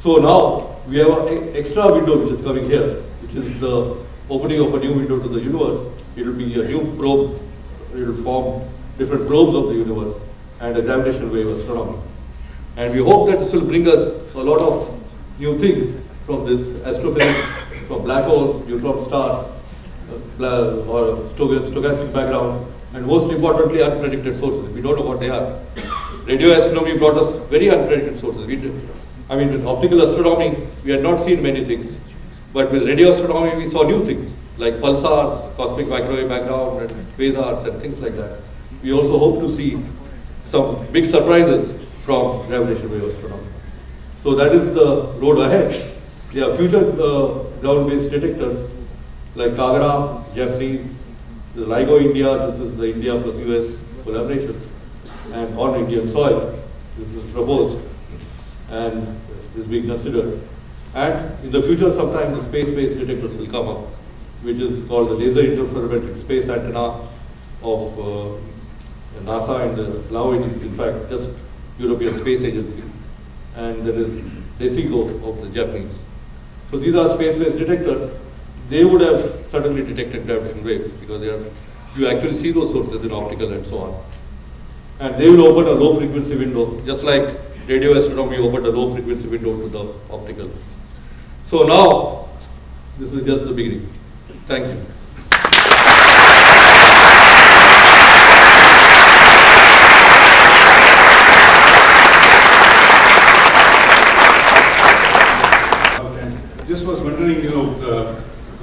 so now we have an extra window which is coming here, which is the opening of a new window to the universe. It will be a new probe, it will form different probes of the universe and a gravitational wave astronomy. And we hope that this will bring us a lot of new things from this astrophysics, from black holes, neutron stars, uh, or stochastic background, and most importantly, unpredicted sources. We don't know what they are. Radio astronomy brought us very unpredicted sources. We I mean, with optical astronomy, we had not seen many things. But with radio astronomy, we saw new things, like pulsars, cosmic microwave background, and quasars, and things like that. We also hope to see some big surprises from gravitational wave astronomy. So that is the road ahead. There are future uh, ground-based detectors like Kagra, Japanese, the LIGO India, this is the India plus US collaboration, and on Indian soil, this is proposed and is being considered. And in the future, sometime the space-based detectors will come up, which is called the Laser Interferometric Space Antenna of uh, NASA and the LAO is in fact just European Space Agency. And there is DECIGO of the Japanese. So these are space-based detectors. They would have certainly detected gravitational waves because they are, you actually see those sources in optical and so on. And they will open a low frequency window, just like radio astronomy opened a low frequency window to the optical. So now, this is just the beginning. Thank you. Just was wondering, you know, uh,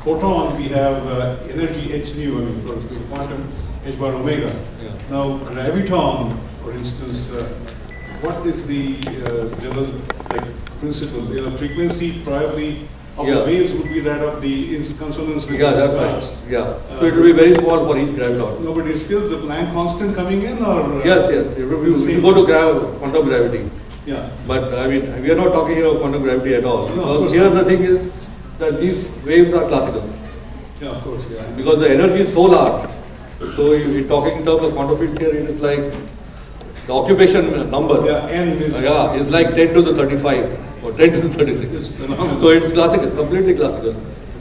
photons we have uh, energy h nu, I mean, for quantum h bar omega. Yeah. Now, graviton, for instance, uh, what is the uh, general like principle? You know, frequency probably of Yeah. the waves would be that of the consonance with Yeah, the that's right. Yeah. So it will be very small for each graviton. No, but is still the Planck constant coming in or? uh, Yes, yes. It will be- the We go to grav quantum gravity. Yeah, But I mean, we are not talking here of quantum gravity at all. No, of Because here not. the thing is that these waves are classical. yeah, of course, yeah. Because the energy is so large. So if you're talking in terms of quantum field theory, it is like the occupation number. Yeah, n is. Uh, Yeah, it's like 10 to the 35 or 10 to the 36. It's. So it's classical, completely classical.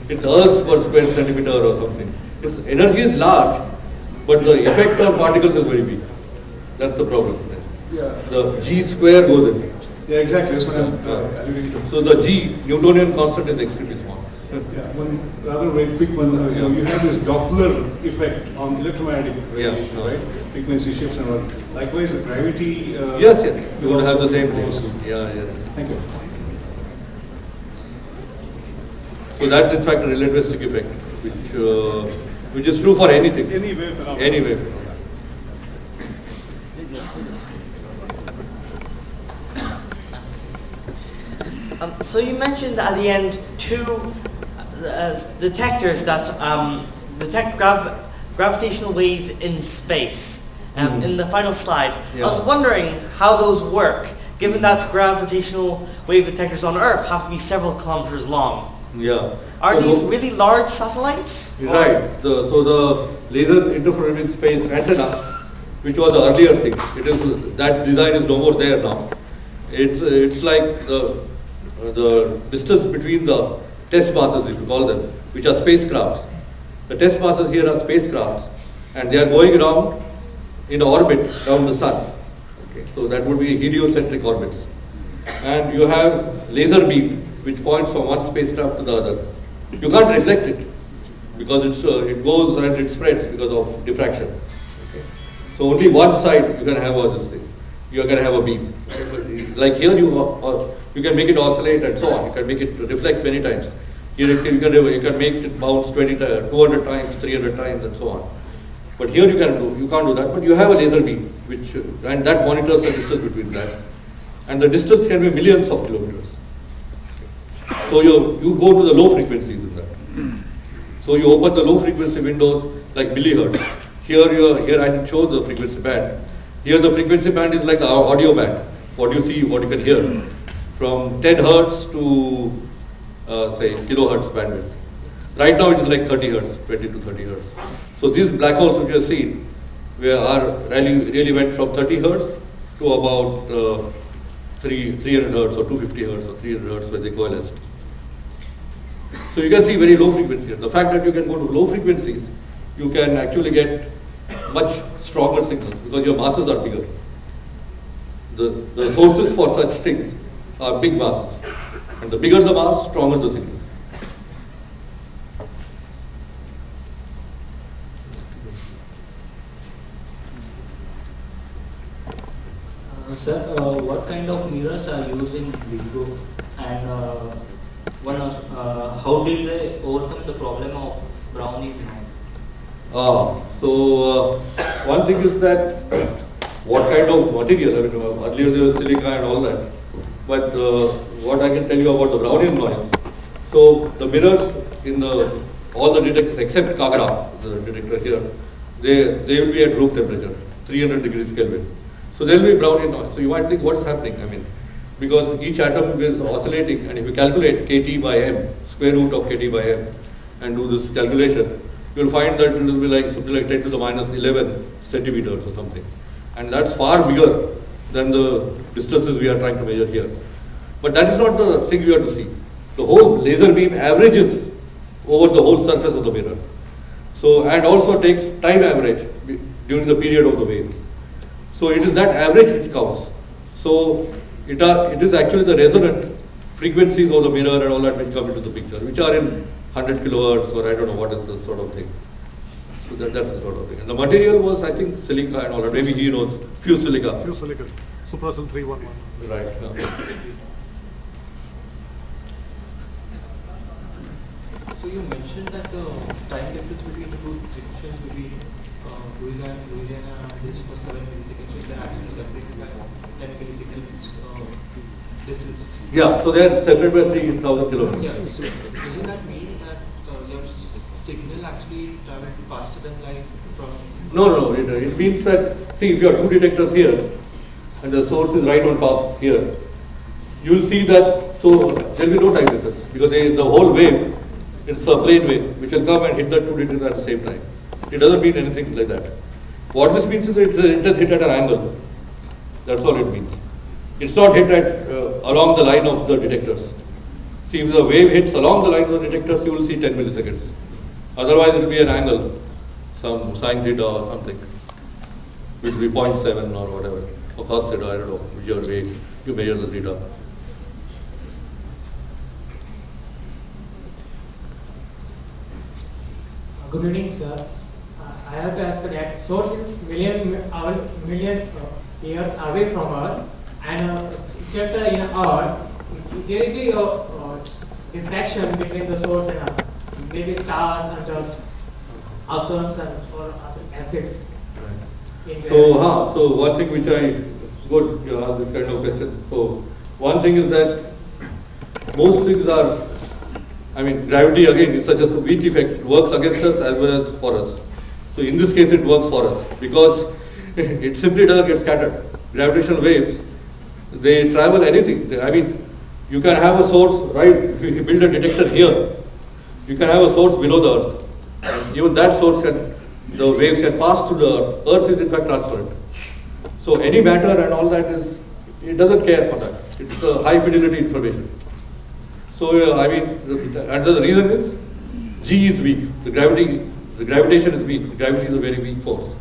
It's ergs per square centimeter or something. Its energy is large, but the effect on particles is very big. That's the problem. Yeah, The g square goes in. yeah, exactly, that's what I'm uh, alluding to. So the g, Newtonian constant is extremely small. Yeah, one rather very quick one, uh, you know, you have this Doppler effect on electromagnetic radiation, yeah. right? Frequency shifts and all. Likewise, the gravity. uh, Yes, yes, you will would have the same thing. also- Yeah, yes. Thank you. So that's in fact a relativistic effect, which, uh, which is true for anything, Any wave phenomenon. any wave. Um, so you mentioned at the end two uh, detectors that um, detect grav- gravitational waves in space. Um, In the final slide, I was wondering how those work, given that gravitational wave detectors on Earth have to be several kilometers long. Yeah. Are So these really large satellites? Right. The, so the laser interferometric space antenna, which was the earlier thing, it is that design is no more there now. It's it's like the the distance between the test masses, if you call them, which are spacecrafts. The test masses here are spacecrafts, and they are going around in orbit around the sun. Okay, so that would be heliocentric orbits. And you have laser beam, which points from one spacecraft to the other. You can't reflect it because it's, uh, it goes and it spreads because of diffraction. Okay. So only one side you can have uh, this thing. You are going to have a beam. Like here you, uh, uh, you can make it oscillate and so on. You can make it reflect many times. Here you can, you can, you can make it bounce 20, 200 times, 300 times and so on. But here you can do, you can't do that, but you have a laser beam, which, uh, and that monitors the distance between that. And the distance can be millions of kilometers. So you, you go to the low frequencies in that. So you open the low frequency windows like millihertz. Here you are, here I show the frequency band. Here the frequency band is like our audio band, what you see, what you can hear, from 10 hertz to uh, say kilohertz bandwidth. Right now it is like 30 hertz, 20 to 30 hertz. So these black holes which you have seen, where are really, really went from 30 hertz to about uh, 3, 300 hertz or 250 hertz or 300 hertz when they coalesced. So you can see very low frequencies. The fact that you can go to low frequencies, you can actually get much stronger signals because your masses are bigger. The, the sources for such things are big masses. And the bigger the mass, stronger the signal. Uh, Sir, uh, what kind of mirrors are used in LIGO and uh, one uh, how did they overcome the problem of Brownian Ah, so uh, one thing is that what kind of material, I mean, uh, earlier there was silica and all that, but uh, what I can tell you about the Brownian noise. So the mirrors in the, all the detectors except Kagra, the detector here, they, they will be at room temperature, 300 degrees Kelvin. So there will be Brownian noise. So you might think what's happening, I mean, because each atom is oscillating and if you calculate kT by m, square root of kT by m, and do this calculation, you will find that it will be like something like 10 to the minus 11 centimeters or something. And that's far bigger than the distances we are trying to measure here. But that is not the thing we have to see. The whole laser beam averages over the whole surface of the mirror. So, and also takes time average during the period of the wave. So it is that average which counts. So it are, it is actually the resonant frequencies of the mirror and all that which come into the picture, which are in 100 kilohertz or I don't know what is the sort of thing. So that, that's the sort of thing. And the material was, I think, silica and all that. Maybe he knows, fused silica. Few silica. Suprasil 311. Right. yeah. So you mentioned that the time difference between the two sections between uh, Louisiana, Louisiana and this was 7 milliseconds, so they're actually separated by 10 milliseconds uh, distance. Yeah, so they are separated by 3,000 kilometers. Yeah, so doesn't that mean that uh, your signal actually traveled faster than light? No, no, it, it means that, see, if you have two detectors here, and the source is right on top here, you will see that, so there will be no time difference, because they, the whole wave, it's a plane wave, which will come and hit the two detectors at the same time. It doesn't mean anything like that. What this means is that it, just hit at an angle. That's all it means. It's not hit at, uh, along the line of the detectors. See, if the wave hits along the line of the detectors, you will see 10 milliseconds. Otherwise, it will be an angle, some sine theta or something, which will be 0.7 or whatever, or cos theta, I don't know, whichever way you measure the theta. Good evening, sir. I have to ask that source is million, our million uh, years away from us and uh, shelter in Earth, there will be a uh, diffraction between the source and Earth. Maybe stars and dust, atoms and or other in So, huh, so one thing which I, good, you this kind of question. So, one thing is that most things are, I mean, gravity again is such a weak effect, it works against us as well as for us. So in this case it works for us because it simply doesn't get scattered. Gravitational waves, they travel anything. I mean, you can have a source, right, if you build a detector here, you can have a source below the earth. Even that source can, the waves can pass through the earth. Earth is in fact transparent. So any matter and all that is, it doesn't care for that. It's a high fidelity information. So uh, I mean, and the reason is, G is weak. The gravity, the gravitation is weak. The gravity is a very weak force.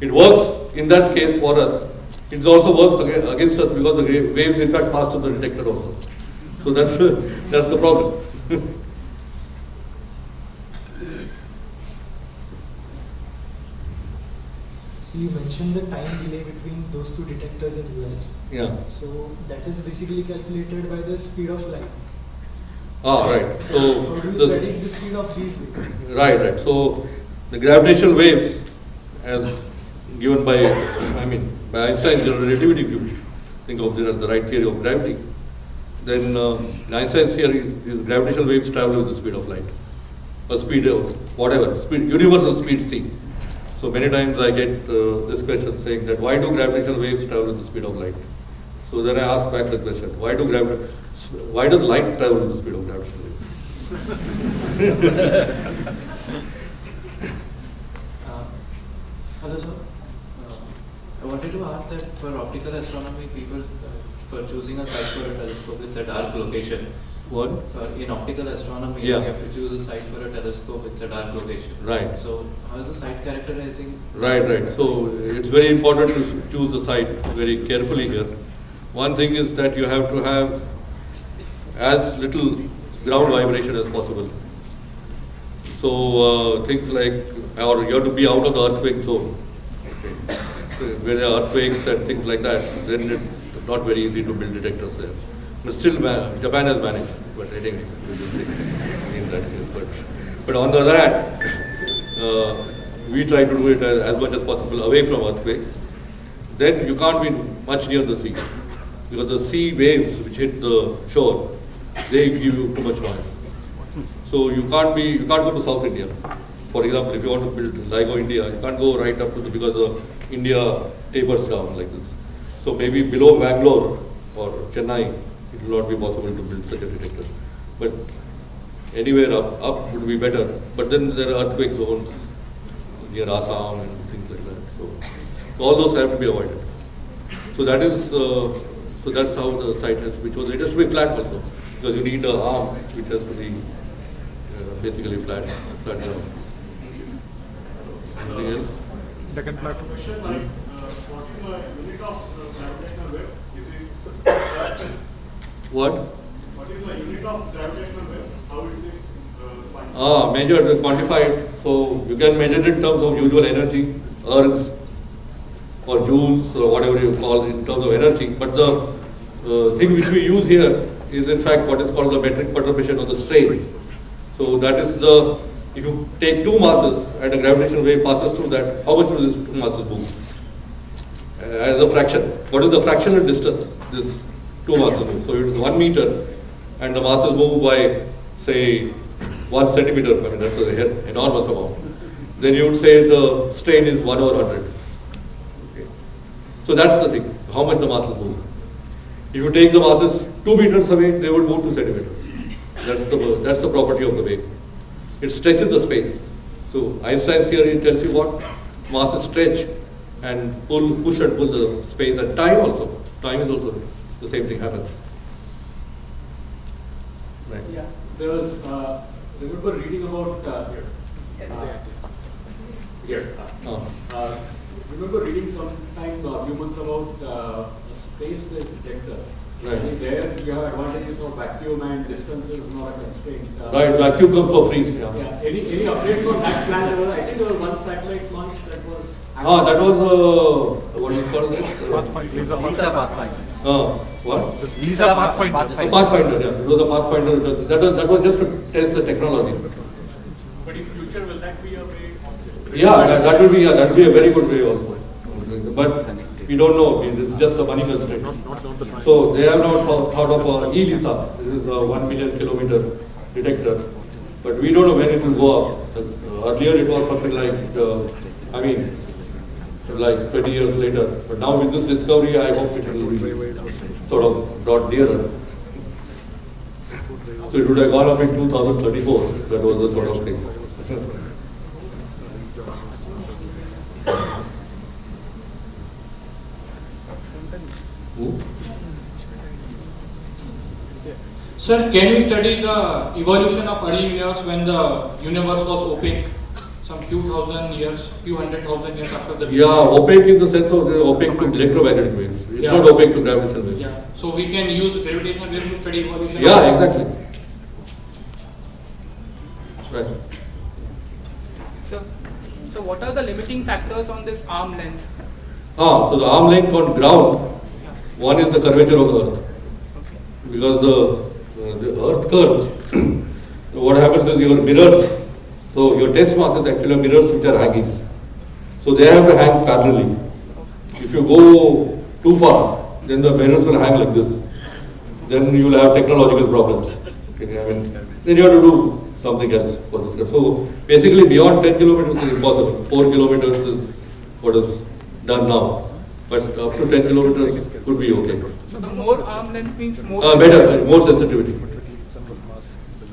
It works in that case for us. It also works against us because the waves in fact pass through the detector also. So that's that's the problem. you mentioned the time delay between those two detectors in US. yeah. So that is basically calculated by the speed of light. Ah, right. So How do you the- predict the speed of these waves? Right, right. So the gravitational waves, as given by, I mean, by Einstein's general relativity view, think of the, the right theory of gravity. Then uh, in Einstein's theory, these gravitational waves travel with the speed of light, or speed of whatever, speed, universal speed c. So many times I get uh, this question saying that why do gravitational waves travel at the speed of light? So then I ask back the question, why do why does light travel at the speed of gravitational waves? Uh, Hello, sir. Uh, I wanted to ask that for optical astronomy, people, uh, for choosing a site for a telescope, it's a dark location. What? For, in optical astronomy, Yeah. you have to choose a site for a telescope, it's a dark location. Right. So, how is the site characterizing? Right, right. So it's very important to choose the site very carefully here. One thing is that you have to have as little ground vibration as possible. So uh, things like, or you have to be out of the earthquake zone. Where there are earthquakes and things like that, then it's not very easy to build detectors there. But still, Japan has managed, but I think in that case. But, but on the other hand, uh, we try to do it as, as much as possible away from earthquakes. Then you can't be much near the sea because the sea waves which hit the shore, they give you too much noise. So you can't be, you can't go to South India. For example, if you want to build LIGO India, you can't go right up to the, because the India tapers down like this. So maybe below Bangalore or Chennai, it will not be possible to build such a detector. But anywhere up, up would be better. But then there are earthquake zones near Assam and things like that. So all those have to be avoided. So that is, uh, so that's how the site has to be chosen. It has to be flat also, because you need a arm which has to be uh, basically flat, flat ground. Anything else? Deccan Plateau. Question like, uh, what is the unit of uh, gravitational wave? Is it that? What? What is the unit of gravitational wave? How it is uh. Ah, measured, quantified. So you can measure it in terms of usual energy, ergs, or joules, or whatever you call in terms of energy. But the uh, thing which we use here is in fact what is called the metric perturbation or the strain. So that is the, if you take two masses and a gravitational wave passes through that, how much will these two masses move? Uh, as a fraction. What is the fractional distance this two masses move? So it is one meter and the masses move by say one centimeter, I mean that's an enormous amount. Then you would say the strain is one over hundred. Okay. So that's the thing, how much the masses move. If you take the masses two meters away, they would move two centimeters. That's the, that's the property of the wave. It stretches the space. So Einstein's theory tells you what masses stretch and pull, push and pull the space and time also. Time is also the same thing happens. Right. Yeah, there was, uh, remember reading about, uh, uh, here, uh, Ah. uh, remember reading sometime a few months about uh, a space-based detector. Right. I think there you have advantages of vacuum and distance is not a constraint. Uh, Right, vacuum comes for free. Yeah. Yeah, any, any updates on that plan? I think there was one satellite launch that was. Ah, that was uh, what do you call this? Pathfinder. Lisa Lisa Pathfinder. Pathfinder. Uh, what? Lisa Pathfinder. So Pathfinder, yeah. It was a Pathfinder. That was, that was just to test the technology. But in future, will that be a way of? Yeah, that, that will be, yeah, that will be a very good way also. But we don't know, it's just a money constraint. So they have not thought, thought of uh, ELISA, this is a one million kilometer detector. But we don't know when it will go up. Uh, Earlier it was something like, uh, I mean, like 20 years later. But now with this discovery, I hope it will be sort of brought nearer. So it would have gone up in 2034, that was the sort of thing. Sir, can we study the evolution of early years when the universe was opaque? Some few thousand years, few hundred thousand years after the Big Yeah, opaque in the sense of the opaque to electromagnetic waves. It's Yeah. not opaque to gravitational waves. Yeah, so we can use gravitational waves to study evolution. Yeah, exactly. Right. So, so what are the limiting factors on this arm length? Ah, so the arm length on ground, one is the curvature of the earth. Okay. Because the, uh, the earth curves, what happens is your mirrors, so your test mass is actually mirrors which are hanging. So they have to hang parallelly. If you go too far, then the mirrors will hang like this. Then you will have technological problems. Okay, I mean, then you have to do something else for this. So basically beyond 10 kilometers is impossible. 4 kilometers is what is done now. But up to 10 kilometers could be okay. So the more arm length means more. Uh, better, more sensitivity.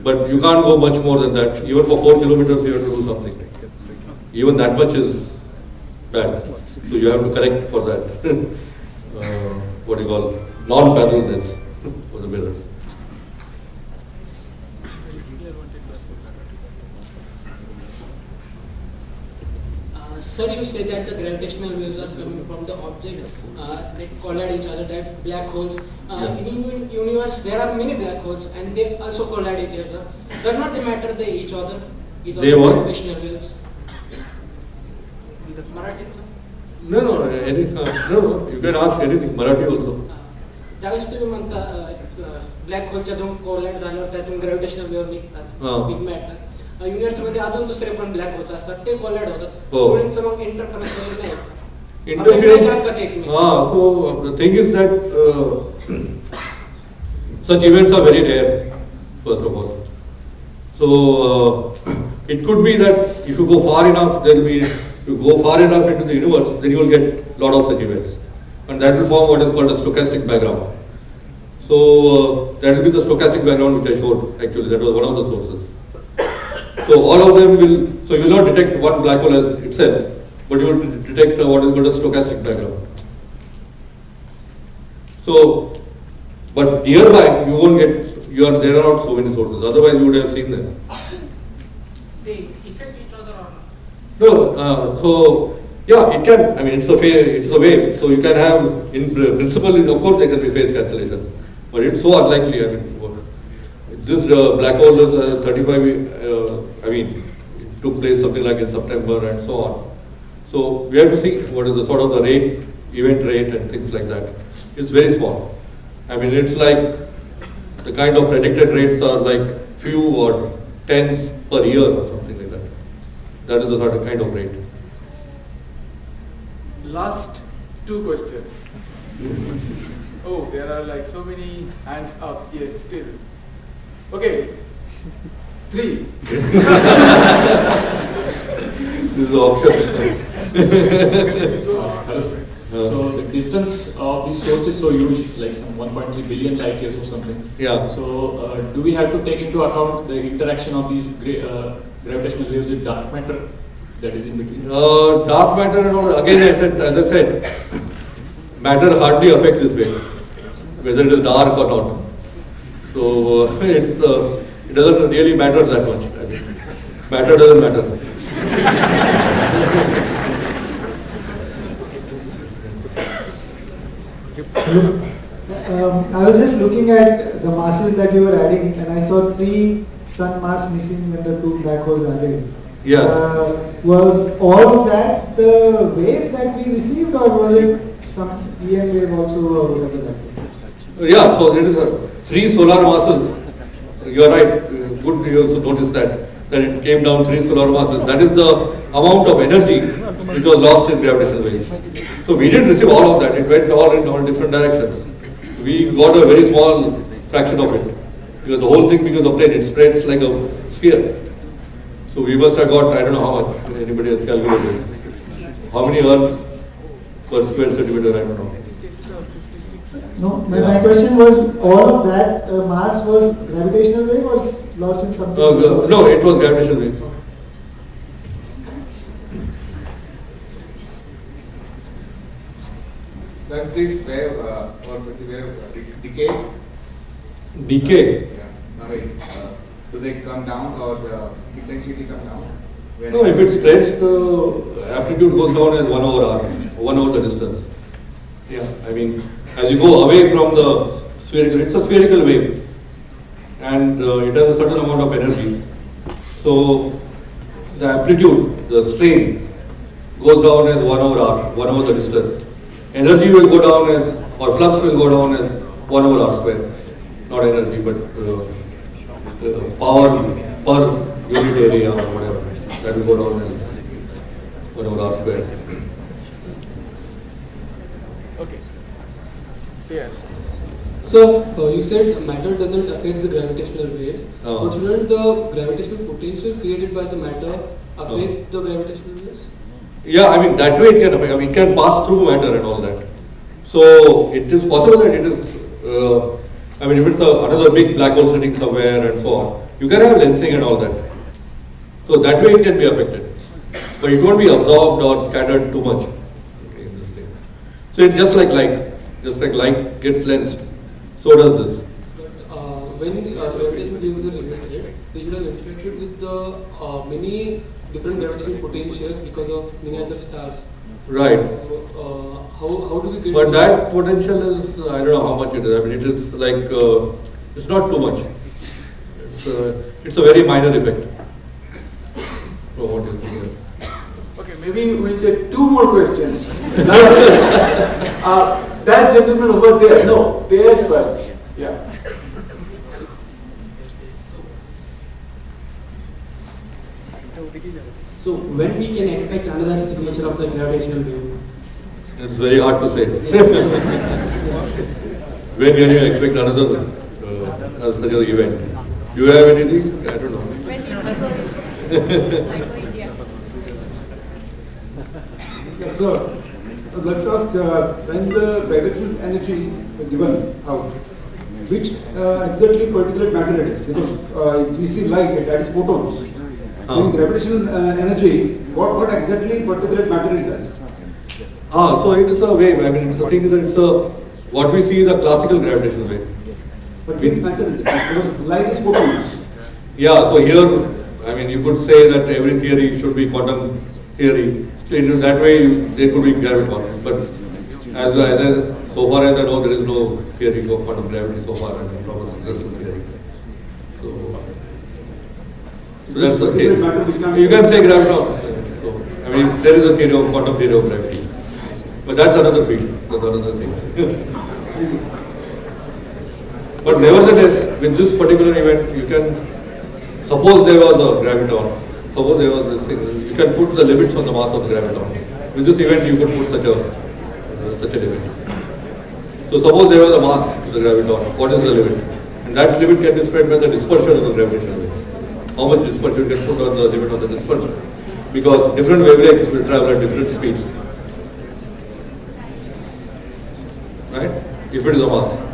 But you can't go much more than that. Even for 4 kilometers you have to do something. Even that much is bad. So you have to correct for that. uh, what do you call non-paddleness for the mirrors. Uh, Sir, you say that the gravitational waves are coming from the object uh, that collide each other, that black holes. Uh, Yeah. In uni- universe, there are many black holes, and they also collide each other. Does not they matter they each other? Each They other what? Gravitational waves. Marathi. No, no, any, uh, no, no, you can ask anything, Marathi also. त्यावेळेस तुम्ही म्हणता black होलच्या दोन कोलॅट झाल्यावर त्यातून gravitational wave निघतात हा. Big matter universe मध्ये अजून दुसरे पण ब्लॅक होल्स असतात ते कोलॅड होतात हो. दोन्हींचं मग इंटरफरन्स वगैरे नाही होत. Interference. आपण का ते एकमेक? Ah, so uh, the thing is that uh, such events are very rare, first of all. So uh, it could be that if you go far enough, there will be, if you go far enough into the universe, then you will get lot of such events. And that will form what is called a stochastic background. So uh, that will be the stochastic background which I showed actually, that was one of the sources. So all of them will, so you will not detect one black hole as itself, but you will detect what is called a stochastic background. So, but nearby you won't get, you are, there are not so many sources, otherwise you would have seen them. They affect each other or not? No, uh, so, yeah, it can, I mean, it's a phase, it's a wave, so you can have, in pr- principle, of course there can be phase cancellation, but it's so unlikely, I mean, this uh, black hole is uh, 35, uh, I mean, it took place something like in September and so on. So we have to see what is the sort of the rate, event rate and things like that. It's very small. I mean, it's like, the kind of predicted rates are like few or tens per year or something like that. That is the sort of kind of rate. Last two questions. Oh, there are like so many hands up here still. Okay, three. This is auction. So the distance of this source is so huge, like some 1.3 billion light years or something. Yeah. So uh, do we have to take into account the interaction of these gra- uh, gravitational waves with dark matter that is in between? Uh, dark matter, and all, again, I said, as I said, matter hardly affects this wave, whether it is dark or not. So uh, it's, uh, it doesn't really matter that much. I mean, matter doesn't matter. Um, I was just looking at the masses that you were adding, and I saw three sun mass missing when the two black holes added. Yes. Uh, was all of that the wave that we received, or was it some EM wave also, or whatever that? Yeah, so it is a, three solar masses. You are right. Good you also notice that that it came down three solar masses. That is the amount of energy which was lost in gravitational waves. So we didn't receive all of that. It went all in all different directions. We got a very small fraction of it because the whole thing because of plane it spreads like a sphere. So we must have got I don't know how much anybody has calculated. How many Earths per square centimeter I don't know. No, my, my question was, all of that uh, mass was gravitational wave or lost in something? Uh, else? no, it was gravitational waves. Does this wave uh, or the wave uh, de- decay? Decay. Yeah. I mean, uh, do they come down or the intensity come down? When No, if it spreads, the amplitude goes down as one over r, one over the distance. Yeah, I mean, as you go away from the spherical, it's a spherical wave, and uh, it has a certain amount of energy. So the amplitude, the strain, goes down as one over r, one over the distance. Energy will go down as, or flux will go down as one over r square. Not energy, but uh, uh, power per unit area or whatever. That will go down as one over r square. Okay. So, uh, you said matter doesn't affect the gravitational waves. Uh. But shouldn't the gravitational potential created by the matter affect the gravitational waves? Yeah, I mean, that way it can affect, I mean, it can pass through matter and all that. So it is possible that it is, uh, I mean, if it's a, another big black hole sitting somewhere and so on, you can have lensing and all that. So that way it can be affected. But it won't be absorbed or scattered too much. in this thing. So it's just like light, just like light gets lensed, so does this. Uh, when the uh, gravitational waves are emitted, they should have interacted with the uh, many different gravitational potentials because of many other stars. Right. Uh, how, how do we get But that potential is, I don't know how much it is, I mean, it is like, uh, it's not too much. It's a, it's a very minor effect. What is it? Okay, maybe we'll take two more questions. Uh, that gentleman over there, no, there first. Yeah. So when we can expect another signature of the gravitational wave? It's very hard to say. When can you expect another uh, such an event? Do you have anything? I don't know. Yes, sir. So let us, uh, when the gravitational energy is given out, which uh, exactly particulate matter it is? Because uh, if we see light, that is photons. So in gravitational uh, energy, what, what exactly particulate matter is that? Ah, so it is a wave, I mean, it's a thing that it's a, what we see is a classical gravitational wave. But which matter is it? Because light is photons. Yeah, so here, I mean, you could say that every theory should be quantum theory. So in that way, there could be gravity graviton. But as, as, I- so far as I know, there is no theory of quantum gravity so far, and from a successful theory. So, so that's the theory. You can say graviton. So, I mean, there is a theory of quantum theory of gravity. But that's another field, that's another thing. But nevertheless, with this particular event, you can, suppose there was a graviton, suppose there was this thing, you can put the limits on the mass of the graviton. With this event, you could put such a, uh, such a limit. So suppose there was a mass to the graviton, what is the limit? And that limit can be spread by the dispersion of the gravitational wave. How much dispersion you can put on the limit of the dispersion? Because different wavelengths will travel at different speeds. Right? If it is a mass.